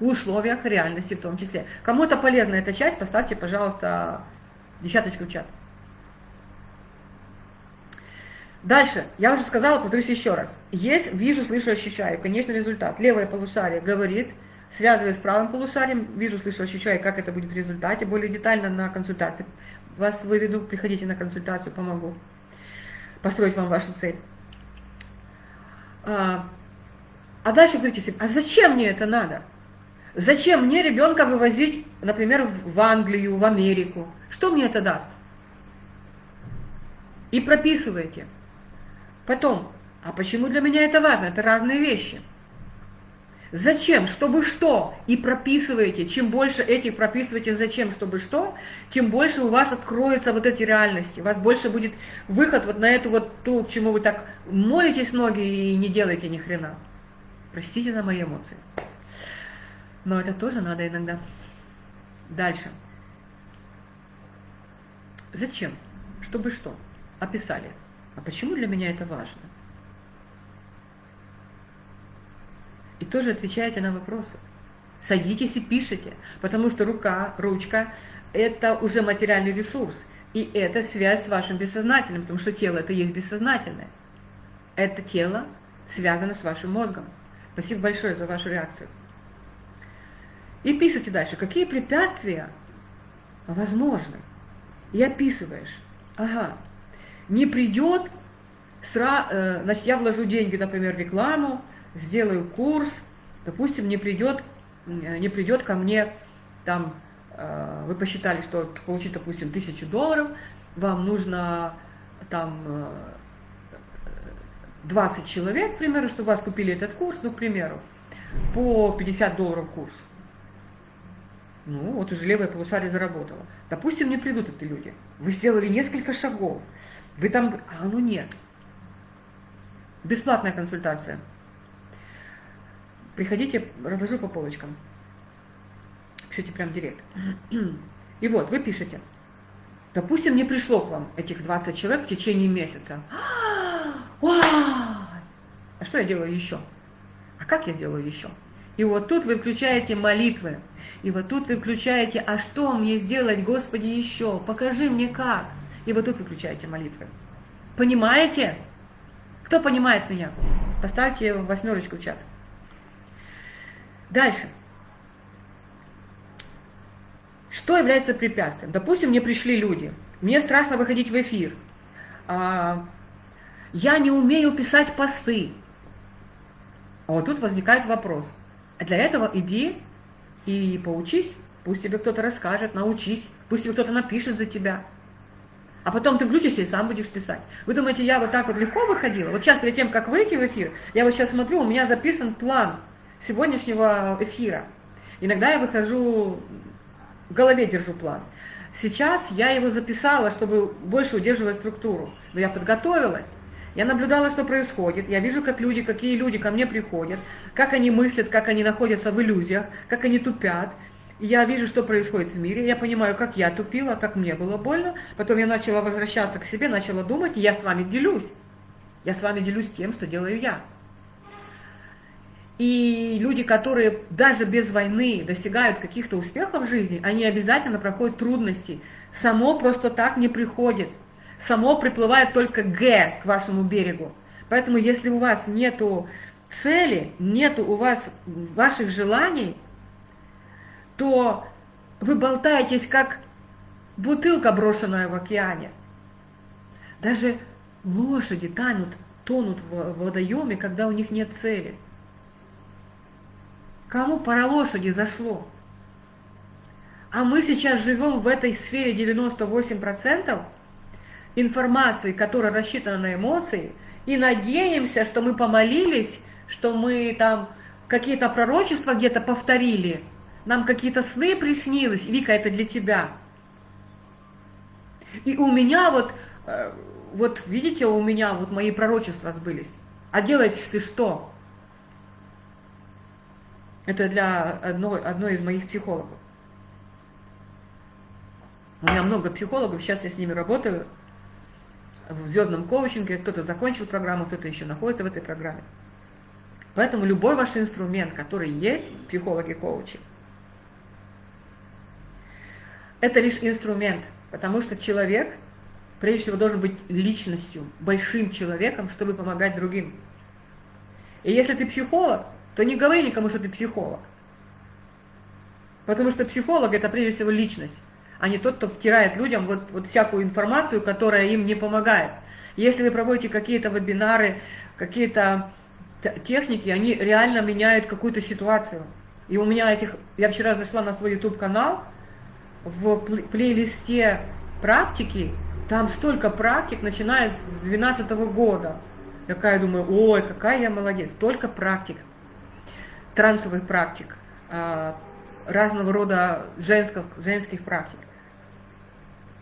в условиях реальности в том числе. Кому-то полезна эта часть, поставьте, пожалуйста, десяточку в чат. Дальше, я уже сказала, повторюсь еще раз. Есть вижу, слышу, ощущаю. Конечно, результат. Левое полушарие говорит, связывая с правым полушарием, вижу, слышу, ощущаю, как это будет в результате. Более детально на консультации. Вас выведу, приходите на консультацию, помогу построить вам вашу цель. А, а дальше говорите себе, а зачем мне это надо? Зачем мне ребенка вывозить, например, в Англию, в Америку? Что мне это даст? И прописывайте. Потом, а почему для меня это важно? Это разные вещи. Зачем? Чтобы что? И прописываете. Чем больше этих прописываете зачем, чтобы что, тем больше у вас откроются вот эти реальности. У вас больше будет выход вот на эту вот ту, к чему вы так молитесь ноги и не делаете ни хрена. Простите на мои эмоции. Но это тоже надо иногда. Дальше. Зачем? Чтобы что? Описали. А почему для меня это важно? И тоже отвечаете на вопросы. Садитесь и пишите, потому что рука, ручка – это уже материальный ресурс. И это связь с вашим бессознательным, потому что тело – это есть бессознательное. Это тело связано с вашим мозгом. Спасибо большое за вашу реакцию. И пишите дальше, какие препятствия возможны. И описываешь. Ага, не придет, сра, э, значит, я вложу деньги, например, в рекламу, сделаю курс, допустим, не придет, не придет ко мне, там, э, вы посчитали, что получить, допустим, тысячу долларов, вам нужно там 20 человек, к примеру, чтобы вас купили этот курс, ну, к примеру, по 50 долларов курс. Ну, вот уже левое полушарие заработало. Допустим, не придут эти люди. Вы сделали несколько шагов. Вы там... А, ну нет. Бесплатная консультация. Приходите, разложу по полочкам. Пишите прям директ. И вот, вы пишете. Допустим, не пришло к вам этих 20 человек в течение месяца. А что я делаю еще? А как я делаю еще? И вот тут вы включаете молитвы. И вот тут вы включаете, а что мне сделать, Господи, еще? Покажи мне как. И вот тут вы включаете молитвы. Понимаете? Кто понимает меня? Поставьте восьмерочку в чат. Дальше. Что является препятствием? Допустим, мне пришли люди. Мне страшно выходить в эфир. А, я не умею писать посты. А вот тут возникает вопрос. Для этого иди и поучись. Пусть тебе кто-то расскажет, научись. Пусть тебе кто-то напишет за тебя. А потом ты включишься и сам будешь писать. Вы думаете, я вот так вот легко выходила? Вот сейчас, перед тем, как выйти в эфир, я вот сейчас смотрю, у меня записан план сегодняшнего эфира. Иногда я выхожу, в голове держу план. Сейчас я его записала, чтобы больше удерживать структуру. Но я подготовилась. Я наблюдала, что происходит. Я вижу, как люди, какие люди ко мне приходят, как они мыслят, как они находятся в иллюзиях, как они тупят. Я вижу, что происходит в мире, я понимаю, как я тупила, как мне было больно. Потом я начала возвращаться к себе, начала думать, и я с вами делюсь. Я с вами делюсь тем, что делаю я. И люди, которые даже без войны достигают каких-то успехов в жизни, они обязательно проходят трудности. Само просто так не приходит. Само приплывает только Г к вашему берегу. Поэтому если у вас нету цели, нету у вас ваших желаний, то вы болтаетесь как бутылка, брошенная в океане. Даже лошади тонут, тонут в водоеме, когда у них нет цели. Кому пора лошади зашло? А мы сейчас живем в этой сфере 98% информации, которая рассчитана на эмоции, и надеемся, что мы помолились, что мы там какие-то пророчества где-то повторили, нам какие-то сны приснилось, Вика, это для тебя. И у меня вот, э, вот видите, у меня вот мои пророчества сбылись. А делаешь ты что? Это для одной, одной из моих психологов. У меня много психологов, сейчас я с ними работаю в звездном коучинге, кто-то закончил программу, кто-то еще находится в этой программе. Поэтому любой ваш инструмент, который есть, психологи-коучи, это лишь инструмент, потому что человек, прежде всего, должен быть личностью, большим человеком, чтобы помогать другим. И если ты психолог, то не говори никому, что ты психолог. Потому что психолог – это прежде всего личность, а не тот, кто втирает людям вот, вот всякую информацию, которая им не помогает. Если вы проводите какие-то вебинары, какие-то техники, они реально меняют какую-то ситуацию. И у меня этих... Я вчера зашла на свой YouTube-канал, в плейлисте практики, там столько практик, начиная с 2012 года. Я такая думаю, ой, какая я молодец, столько практик, трансовых практик, а, разного рода женских, женских практик.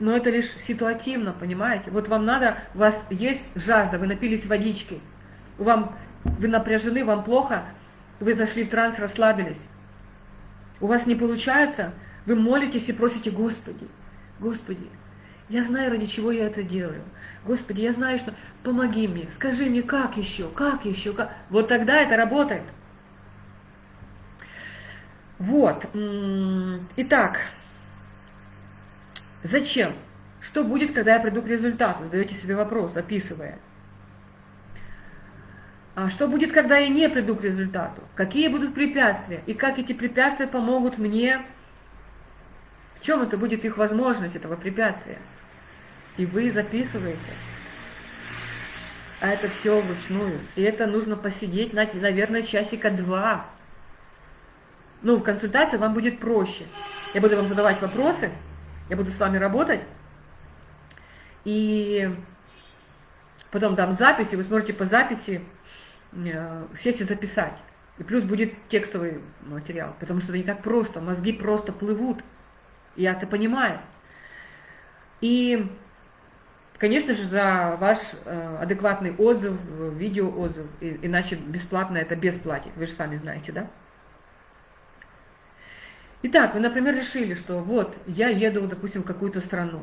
Но это лишь ситуативно, понимаете? Вот вам надо, у вас есть жажда, вы напились водички, вам, вы напряжены, вам плохо, вы зашли в транс, расслабились. У вас не получается, вы молитесь и просите, Господи, Господи, я знаю, ради чего я это делаю. Господи, я знаю, что помоги мне, скажи мне, как еще, как еще, как... Вот тогда это работает. Вот. Итак, зачем? Что будет, когда я приду к результату? Задаете себе вопрос, описывая. А что будет, когда я не приду к результату? Какие будут препятствия? И как эти препятствия помогут мне в чем это будет их возможность, этого препятствия? И вы записываете. А это все вручную. И это нужно посидеть, наверное, часика два. Ну, в консультации вам будет проще. Я буду вам задавать вопросы, я буду с вами работать. И потом дам запись, и вы сможете по записи э, сесть и записать. И плюс будет текстовый материал, потому что это не так просто, мозги просто плывут. Я это понимаю. И, конечно же, за ваш э, адекватный отзыв, видеоотзыв, иначе бесплатно это бесплатить, вы же сами знаете, да? Итак, вы, например, решили, что вот, я еду, допустим, в какую-то страну.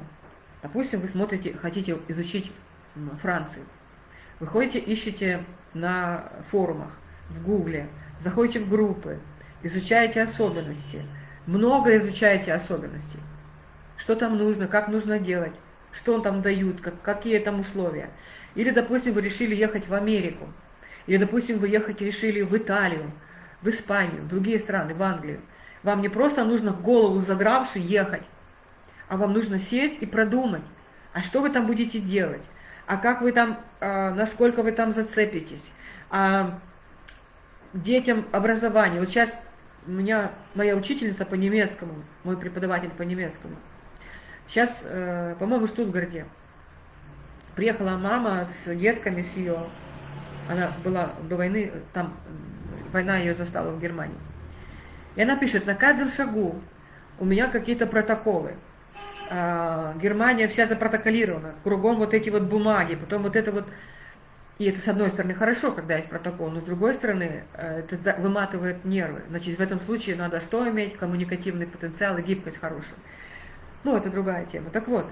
Допустим, вы смотрите, хотите изучить Францию. Вы ходите, ищете на форумах, в Гугле, заходите в группы, изучаете особенности – много изучаете особенностей. Что там нужно, как нужно делать, что там дают, как, какие там условия. Или, допустим, вы решили ехать в Америку. Или, допустим, вы ехать решили в Италию, в Испанию, в другие страны, в Англию. Вам не просто нужно голову задравши ехать, а вам нужно сесть и продумать, а что вы там будете делать, а как вы там, а, насколько вы там зацепитесь, а детям образование. Вот сейчас у меня моя учительница по немецкому, мой преподаватель по немецкому. Сейчас, э, по-моему, в Штутгарте. Приехала мама с детками, с ее, она была до войны, там война ее застала в Германии. И она пишет, на каждом шагу у меня какие-то протоколы. А, Германия вся запротоколирована, кругом вот эти вот бумаги, потом вот это вот и это, с одной стороны, хорошо, когда есть протокол, но с другой стороны, э, это выматывает нервы. Значит, в этом случае надо что иметь? Коммуникативный потенциал и гибкость хорошую. Ну, это другая тема. Так вот,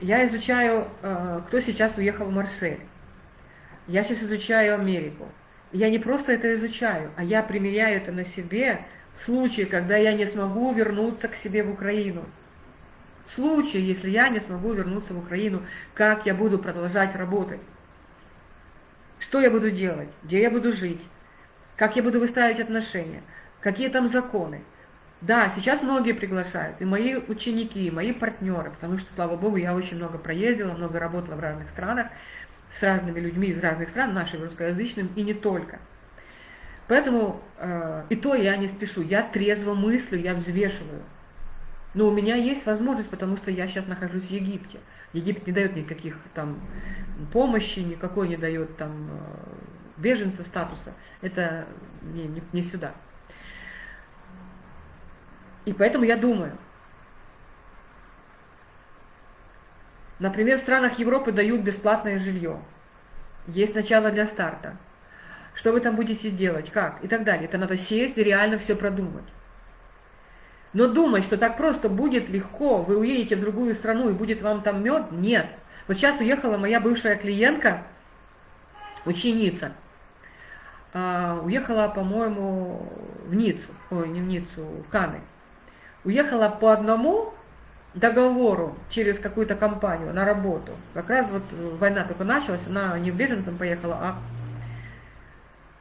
я изучаю, э, кто сейчас уехал в Марсель. Я сейчас изучаю Америку. Я не просто это изучаю, а я примеряю это на себе в случае, когда я не смогу вернуться к себе в Украину. В случае, если я не смогу вернуться в Украину, как я буду продолжать работать. Что я буду делать? Где я буду жить? Как я буду выстраивать отношения? Какие там законы? Да, сейчас многие приглашают, и мои ученики, и мои партнеры, потому что, слава богу, я очень много проездила, много работала в разных странах, с разными людьми из разных стран, нашим русскоязычным, и не только. Поэтому э, и то я не спешу, я трезво мыслю, я взвешиваю. Но у меня есть возможность, потому что я сейчас нахожусь в Египте. Египет не дает никаких там помощи, никакой не дает там э, беженца статуса. Это не, не, не сюда. И поэтому я думаю, например, в странах Европы дают бесплатное жилье. Есть начало для старта. Что вы там будете делать, как и так далее. Это надо сесть и реально все продумать. Но думать, что так просто будет легко, вы уедете в другую страну и будет вам там мед, нет. Вот сейчас уехала моя бывшая клиентка, ученица, а, уехала, по-моему, в Ниццу, ой, не в Ниццу, в Каны. Уехала по одному договору через какую-то компанию на работу. Как раз вот война только началась, она не беженцем поехала, а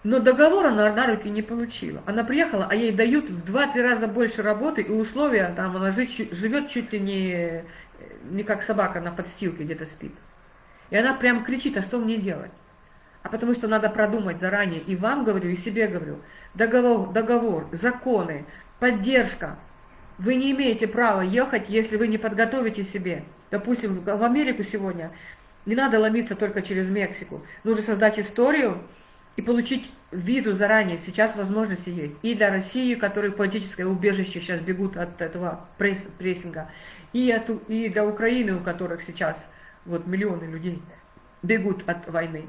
но договор она на руки не получила. Она приехала, а ей дают в 2-3 раза больше работы и условия, там она живет чуть ли не, не как собака на подстилке где-то спит. И она прям кричит, а что мне делать? А потому что надо продумать заранее, и вам говорю, и себе говорю, договор, договор законы, поддержка. Вы не имеете права ехать, если вы не подготовите себе. Допустим, в Америку сегодня не надо ломиться только через Мексику. Нужно создать историю, и получить визу заранее. Сейчас возможности есть. И для России, которые политическое убежище сейчас бегут от этого прессинга, и, от, и для Украины, у которых сейчас вот миллионы людей бегут от войны.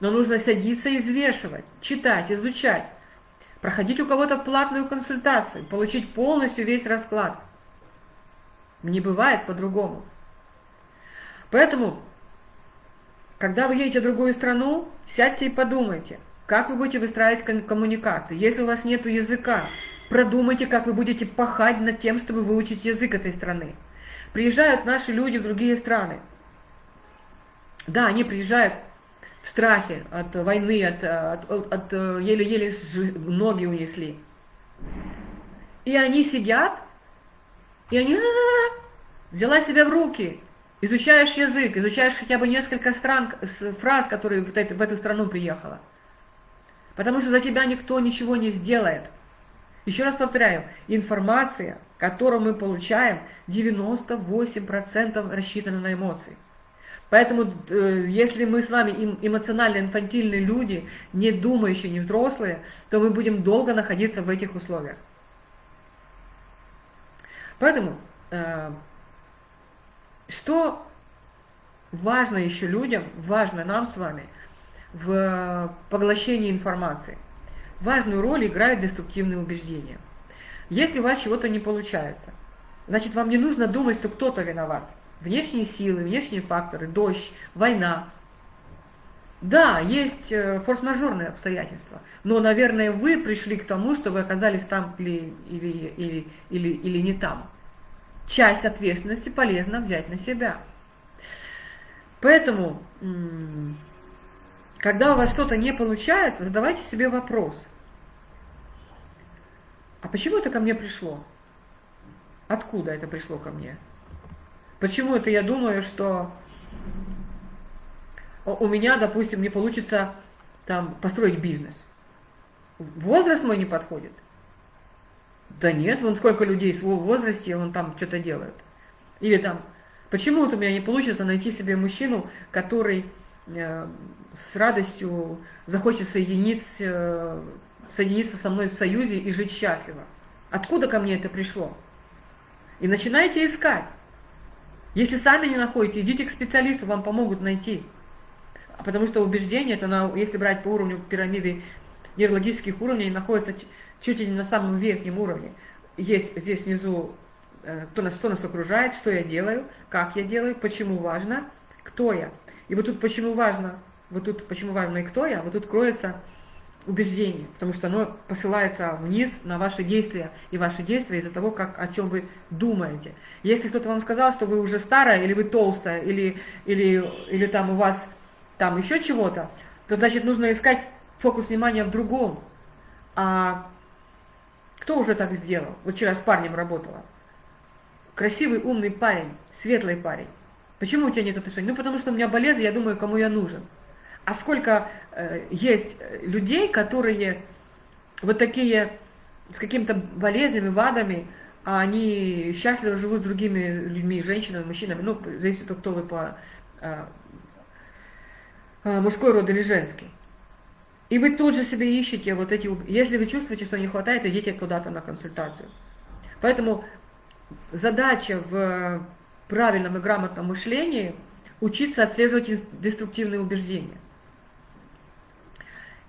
Но нужно садиться и взвешивать, читать, изучать, проходить у кого-то платную консультацию, получить полностью весь расклад. Не бывает по-другому. Поэтому когда вы едете в другую страну, сядьте и подумайте, как вы будете выстраивать коммуникации. Если у вас нет языка, продумайте, как вы будете пахать над тем, чтобы выучить язык этой страны. Приезжают наши люди в другие страны. Да, они приезжают в страхе от войны, от, от еле-еле ноги унесли. И они сидят, и они взяла себя в руки, Изучаешь язык, изучаешь хотя бы несколько стран, фраз, которые в эту, в эту страну приехала. Потому что за тебя никто ничего не сделает. Еще раз повторяю, информация, которую мы получаем, 98% рассчитана на эмоции. Поэтому, э, если мы с вами эмоционально-инфантильные люди, не думающие, не взрослые, то мы будем долго находиться в этих условиях. Поэтому э, что важно еще людям, важно нам с вами в поглощении информации? Важную роль играют деструктивные убеждения. Если у вас чего-то не получается, значит вам не нужно думать, что кто-то виноват. Внешние силы, внешние факторы, дождь, война. Да, есть э, форс-мажорные обстоятельства, но, наверное, вы пришли к тому, что вы оказались там или, или, или, или, или не там часть ответственности полезно взять на себя. Поэтому, когда у вас что-то не получается, задавайте себе вопрос. А почему это ко мне пришло? Откуда это пришло ко мне? Почему это я думаю, что у меня, допустим, не получится там построить бизнес? Возраст мой не подходит – да нет, вон сколько людей в возрасте, он там что-то делает. Или там, почему вот у меня не получится найти себе мужчину, который э, с радостью захочет соединиться, э, соединиться со мной в союзе и жить счастливо. Откуда ко мне это пришло? И начинайте искать. Если сами не находите, идите к специалисту, вам помогут найти. Потому что убеждение, это на, если брать по уровню пирамиды нейрологических уровней, находится чуть ли не на самом верхнем уровне. Есть здесь внизу, э, кто нас, кто нас окружает, что я делаю, как я делаю, почему важно, кто я. И вот тут почему важно, вот тут почему важно и кто я, вот тут кроется убеждение, потому что оно посылается вниз на ваши действия, и ваши действия из-за того, как, о чем вы думаете. Если кто-то вам сказал, что вы уже старая, или вы толстая, или, или, или там у вас там еще чего-то, то значит нужно искать фокус внимания в другом. А Кто уже так сделал? Вот вчера с парнем работала. Красивый, умный парень, светлый парень. Почему у тебя нет отношений? Ну, потому что у меня болезнь, я думаю, кому я нужен. А сколько э, есть людей, которые вот такие с какими-то болезнями, вадами, а они счастливо живут с другими людьми, женщинами, мужчинами, ну, зависит от кто вы по э, э, мужской род или женский. И вы тут же себе ищете вот эти... Если вы чувствуете, что не хватает, идите куда-то на консультацию. Поэтому задача в правильном и грамотном мышлении учиться отслеживать деструктивные убеждения.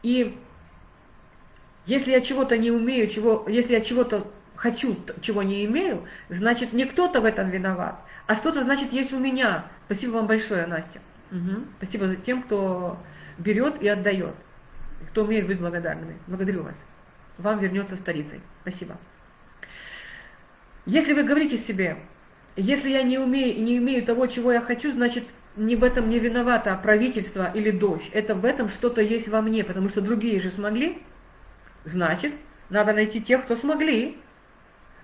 И если я чего-то не умею, чего, если я чего-то хочу, чего не имею, значит не кто-то в этом виноват, а что-то значит есть у меня. Спасибо вам большое, Настя. Угу. Спасибо за тем, кто берет и отдает кто умеет быть благодарными. Благодарю вас. Вам вернется старицей. Спасибо. Если вы говорите себе, если я не, умею, не имею того, чего я хочу, значит, не в этом не виновато правительство или дождь. Это в этом что-то есть во мне, потому что другие же смогли. Значит, надо найти тех, кто смогли.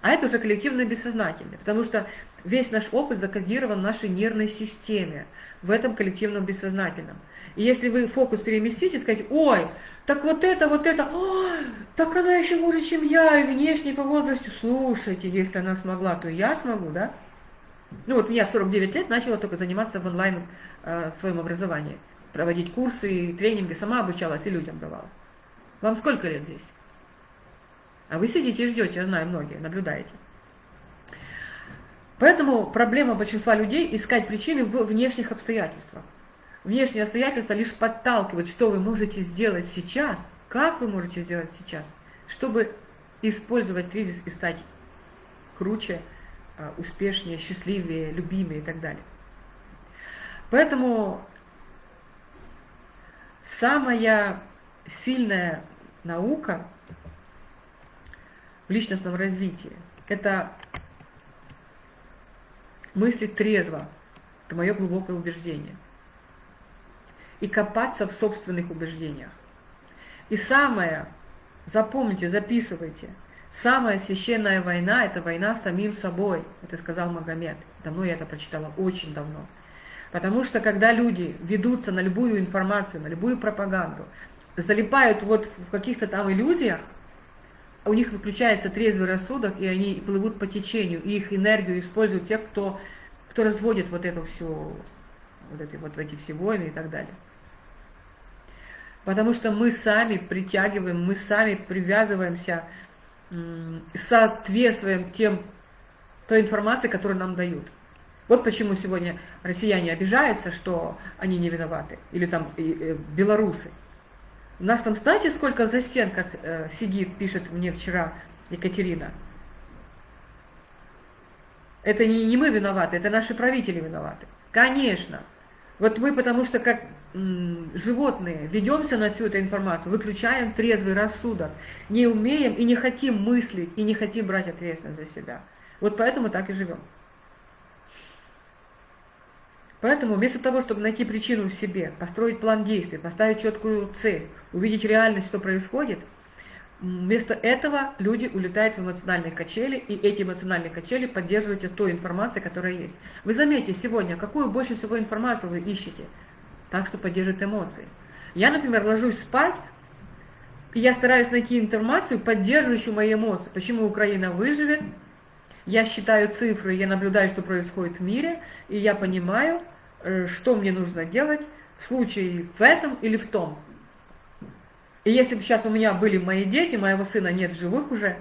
А это уже коллективно бессознательное, потому что весь наш опыт закодирован в нашей нервной системе, в этом коллективном бессознательном. И если вы фокус переместите, сказать, ой, так вот это, вот это, ой, так она еще хуже, чем я, и внешне по возрасту, слушайте, если она смогла, то я смогу, да? Ну вот я в 49 лет начала только заниматься в онлайн э, своем образовании, проводить курсы, тренинги, сама обучалась и людям давала. Вам сколько лет здесь? А вы сидите и ждете, я знаю, многие, наблюдаете. Поэтому проблема большинства людей искать причины в внешних обстоятельствах. Внешние обстоятельства лишь подталкивают, что вы можете сделать сейчас, как вы можете сделать сейчас, чтобы использовать кризис и стать круче, а, успешнее, счастливее, любимее и так далее. Поэтому самая сильная наука в личностном развитии – это мыслить трезво, это мое глубокое убеждение и копаться в собственных убеждениях. И самое, запомните, записывайте, самая священная война – это война с самим собой, это сказал Магомед. Давно я это прочитала, очень давно. Потому что когда люди ведутся на любую информацию, на любую пропаганду, залипают вот в каких-то там иллюзиях, у них выключается трезвый рассудок, и они плывут по течению, и их энергию используют те, кто, кто разводит вот эту всю, вот эти, вот эти все войны и так далее. Потому что мы сами притягиваем, мы сами привязываемся, соответствуем тем, той информации, которую нам дают. Вот почему сегодня россияне обижаются, что они не виноваты, или там и, белорусы. У нас там, знаете, сколько за стенках э, сидит, пишет мне вчера Екатерина. Это не, не мы виноваты, это наши правители виноваты. Конечно. Вот мы потому что как животные ведемся на всю эту информацию, выключаем трезвый рассудок, не умеем и не хотим мыслить, и не хотим брать ответственность за себя. Вот поэтому так и живем. Поэтому вместо того, чтобы найти причину в себе, построить план действий, поставить четкую цель, увидеть реальность, что происходит, вместо этого люди улетают в эмоциональные качели, и эти эмоциональные качели поддерживаете той информацией, которая есть. Вы заметите сегодня, какую больше всего информацию вы ищете, так что поддерживает эмоции. Я, например, ложусь спать, и я стараюсь найти информацию, поддерживающую мои эмоции. Почему Украина выживет? Я считаю цифры, я наблюдаю, что происходит в мире, и я понимаю, Э, что мне нужно делать в случае в этом или в том. И если бы сейчас у меня были мои дети, моего сына нет живых уже,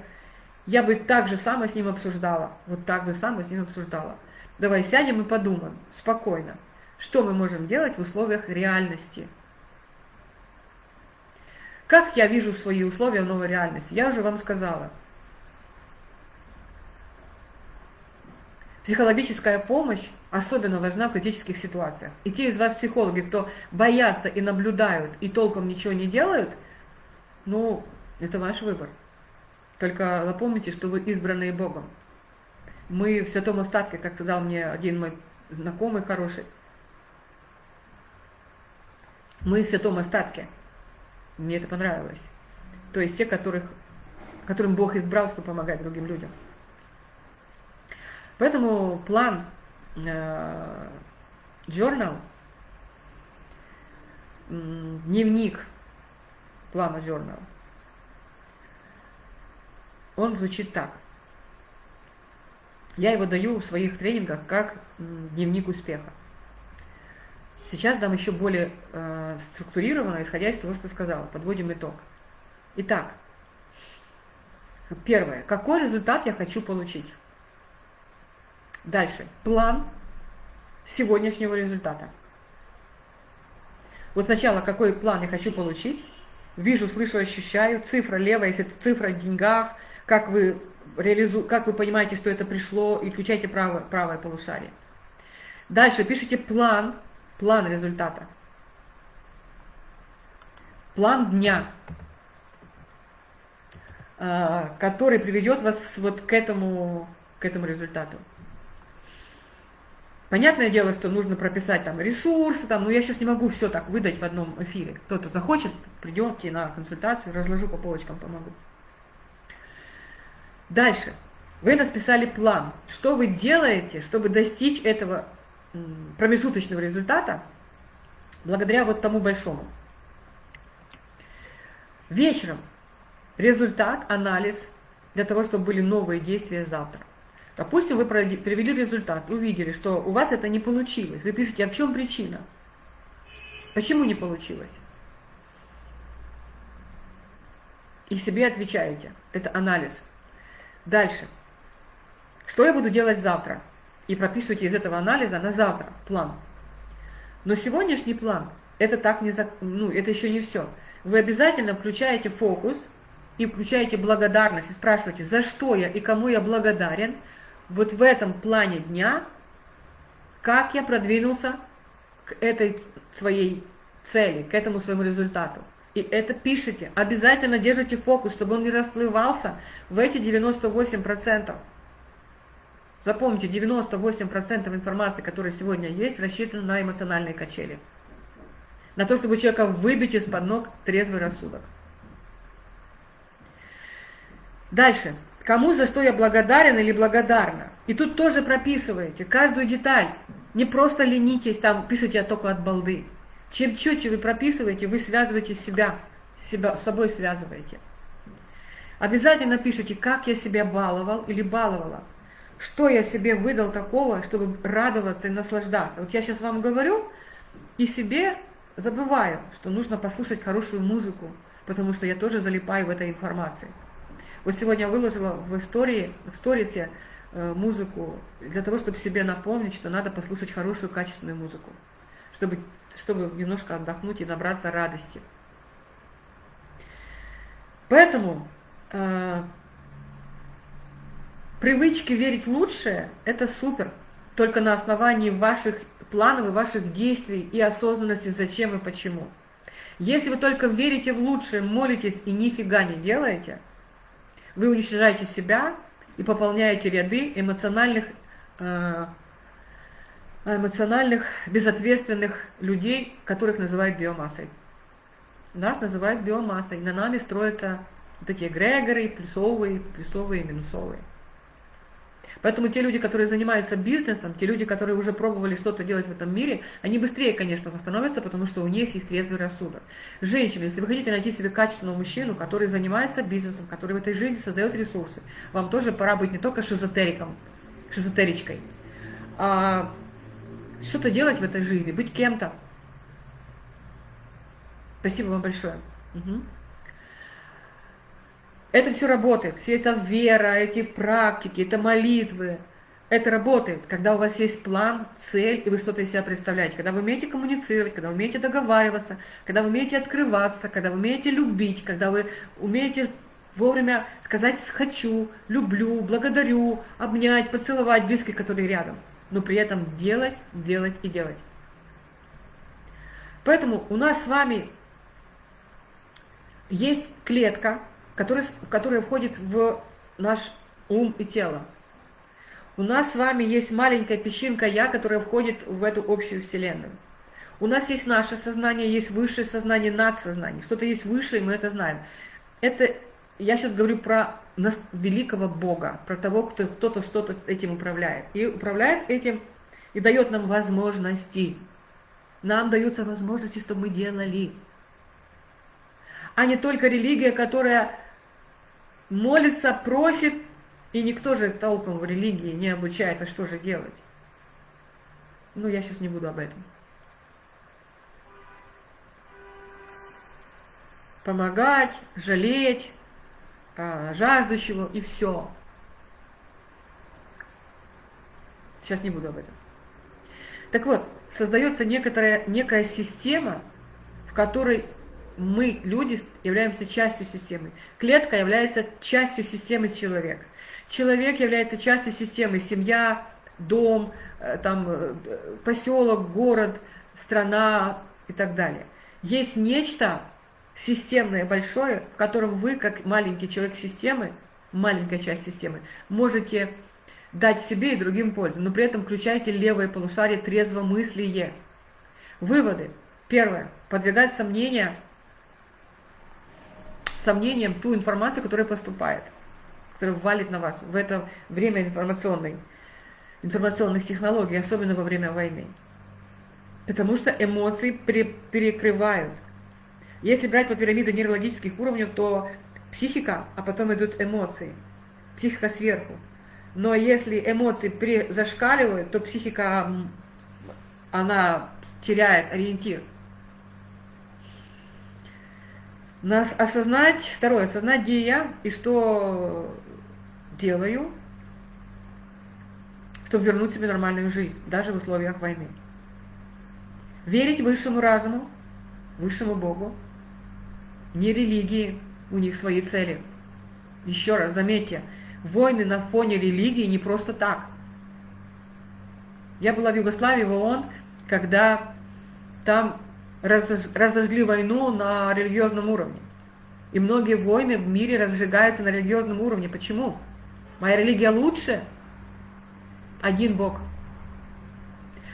я бы так же самое с ним обсуждала. Вот так же самое с ним обсуждала. Давай сядем и подумаем спокойно, что мы можем делать в условиях реальности. Как я вижу свои условия в новой реальности? Я уже вам сказала – Психологическая помощь особенно важна в критических ситуациях. И те из вас, психологи, кто боятся и наблюдают, и толком ничего не делают, ну, это ваш выбор. Только запомните, что вы избранные Богом. Мы в святом остатке, как сказал мне один мой знакомый хороший, мы в святом остатке. Мне это понравилось. То есть те, которых которым Бог избрал, чтобы помогать другим людям. Поэтому план э, дневник плана journal, он звучит так. Я его даю в своих тренингах как дневник успеха. Сейчас дам еще более э, структурированно, исходя из того, что сказала. Подводим итог. Итак, первое. Какой результат я хочу получить? Дальше. План сегодняшнего результата. Вот сначала, какой план я хочу получить. Вижу, слышу, ощущаю. Цифра левая, если это цифра в деньгах. Как вы, реализу... как вы понимаете, что это пришло. И включайте правое, правое полушарие. Дальше пишите план план результата. План дня, а, который приведет вас вот к этому, к этому результату. Понятное дело, что нужно прописать там ресурсы, там, но я сейчас не могу все так выдать в одном эфире. Кто-то захочет, придемте на консультацию, разложу по полочкам, помогу. Дальше. Вы расписали план. Что вы делаете, чтобы достичь этого промежуточного результата благодаря вот тому большому. Вечером результат, анализ для того, чтобы были новые действия завтра. Допустим, вы привели результат, увидели, что у вас это не получилось. Вы пишете, а в чем причина? Почему не получилось? И себе отвечаете. Это анализ. Дальше. Что я буду делать завтра? И прописывайте из этого анализа на завтра план. Но сегодняшний план, это так не за, ну, это еще не все. Вы обязательно включаете фокус и включаете благодарность и спрашиваете, за что я и кому я благодарен вот в этом плане дня, как я продвинулся к этой своей цели, к этому своему результату. И это пишите. Обязательно держите фокус, чтобы он не расплывался в эти 98%. Запомните, 98% информации, которая сегодня есть, рассчитана на эмоциональные качели. На то, чтобы человека выбить из-под ног трезвый рассудок. Дальше. Кому за что я благодарен или благодарна. И тут тоже прописываете каждую деталь. Не просто ленитесь, там пишите я только от балды. Чем четче вы прописываете, вы связываете себя, себя с собой связываете. Обязательно пишите, как я себя баловал или баловала. Что я себе выдал такого, чтобы радоваться и наслаждаться? Вот я сейчас вам говорю и себе забываю, что нужно послушать хорошую музыку, потому что я тоже залипаю в этой информации. Вот сегодня я выложила в истории, в сторисе э, музыку для того, чтобы себе напомнить, что надо послушать хорошую, качественную музыку, чтобы, чтобы немножко отдохнуть и набраться радости. Поэтому э, Привычки верить в лучшее – это супер, только на основании ваших планов и ваших действий и осознанности зачем и почему. Если вы только верите в лучшее, молитесь и нифига не делаете, вы уничтожаете себя и пополняете ряды эмоциональных, э, эмоциональных безответственных людей, которых называют биомассой. Нас называют биомассой, на нами строятся вот эти эгрегоры, плюсовые, плюсовые, минусовые. Поэтому те люди, которые занимаются бизнесом, те люди, которые уже пробовали что-то делать в этом мире, они быстрее, конечно, восстановятся, потому что у них есть трезвый рассудок. Женщины, если вы хотите найти себе качественного мужчину, который занимается бизнесом, который в этой жизни создает ресурсы, вам тоже пора быть не только шизотериком, шизотеричкой, а что-то делать в этой жизни, быть кем-то. Спасибо вам большое. Угу. Это все работает, все это вера, эти практики, это молитвы. Это работает, когда у вас есть план, цель, и вы что-то из себя представляете. Когда вы умеете коммуницировать, когда вы умеете договариваться, когда вы умеете открываться, когда вы умеете любить, когда вы умеете вовремя сказать «хочу», «люблю», «благодарю», обнять, поцеловать близких, которые рядом. Но при этом делать, делать и делать. Поэтому у нас с вами есть клетка, который, которая входит в наш ум и тело. У нас с вами есть маленькая песчинка «Я», которая входит в эту общую Вселенную. У нас есть наше сознание, есть высшее сознание, надсознание. Что-то есть высшее, мы это знаем. Это, я сейчас говорю про великого Бога, про того, кто кто-то что-то с этим управляет. И управляет этим и дает нам возможности. Нам даются возможности, чтобы мы делали. А не только религия, которая молится, просит, и никто же толком в религии не обучает, а что же делать. Ну, я сейчас не буду об этом. Помогать, жалеть, а, жаждущего и все. Сейчас не буду об этом. Так вот, создается некоторая, некая система, в которой мы, люди, являемся частью системы. Клетка является частью системы человека. Человек является частью системы. Семья, дом, э, там, э, поселок, город, страна и так далее. Есть нечто системное, большое, в котором вы, как маленький человек системы, маленькая часть системы, можете дать себе и другим пользу, но при этом включайте левое полушарие трезвомыслие. Выводы. Первое. Подвигать сомнения, сомнением ту информацию, которая поступает, которая валит на вас в это время информационной, информационных технологий, особенно во время войны. Потому что эмоции перекрывают. Если брать по пирамиде нейрологических уровней, то психика, а потом идут эмоции. Психика сверху. Но если эмоции зашкаливают, то психика, она теряет ориентир. Нас осознать, второе, осознать, где я и что делаю, чтобы вернуть себе нормальную жизнь, даже в условиях войны. Верить высшему разуму, высшему Богу, не религии, у них свои цели. Еще раз заметьте, войны на фоне религии не просто так. Я была в Югославии, в ООН, когда там разожгли войну на религиозном уровне. И многие войны в мире разжигаются на религиозном уровне. Почему? Моя религия лучше? Один Бог.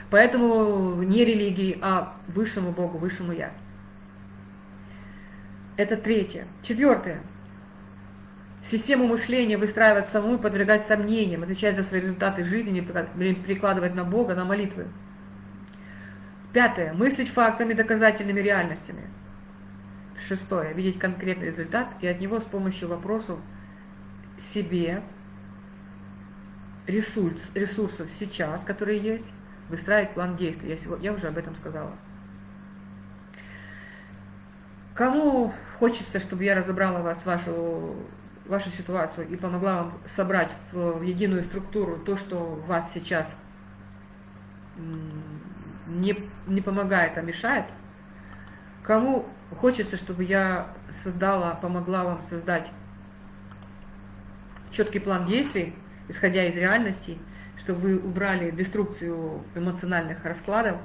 Поэтому не религии, а высшему Богу, высшему Я. Это третье. Четвертое. Систему мышления выстраивать саму и подвергать сомнениям, отвечать за свои результаты жизни, не прикладывать на Бога, на молитвы. Пятое. Мыслить фактами, доказательными реальностями. Шестое. Видеть конкретный результат и от него с помощью вопросов себе, ресурс, ресурсов сейчас, которые есть, выстраивать план действий. Я, сегодня, я уже об этом сказала. Кому хочется, чтобы я разобрала вас, вашу, вашу ситуацию и помогла вам собрать в, единую структуру то, что вас сейчас не, не помогает, а мешает, кому хочется, чтобы я создала, помогла вам создать четкий план действий, исходя из реальности, чтобы вы убрали деструкцию эмоциональных раскладов,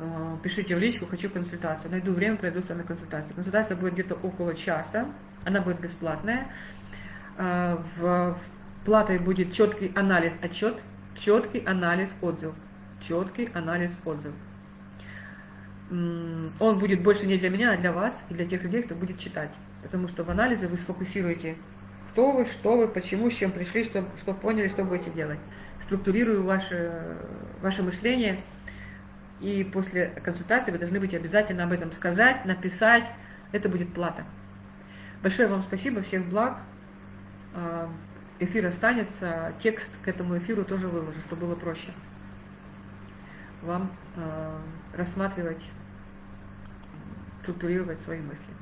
Э, пишите в личку, хочу консультацию. Найду время, пройду с вами консультацию. Консультация будет где-то около часа, она будет бесплатная. Э, в платой будет четкий анализ, отчет, четкий анализ, отзыв. Четкий анализ, отзыв. Он будет больше не для меня, а для вас и для тех людей, кто будет читать. Потому что в анализе вы сфокусируете, кто вы, что вы, почему, с чем пришли, что, что поняли, что будете делать. Структурирую ваше, ваше мышление – и после консультации вы должны быть обязательно об этом сказать, написать. Это будет плата. Большое вам спасибо, всех благ. А, эфир останется, текст к этому эфиру тоже выложу, чтобы было проще вам а, рассматривать, структурировать свои мысли.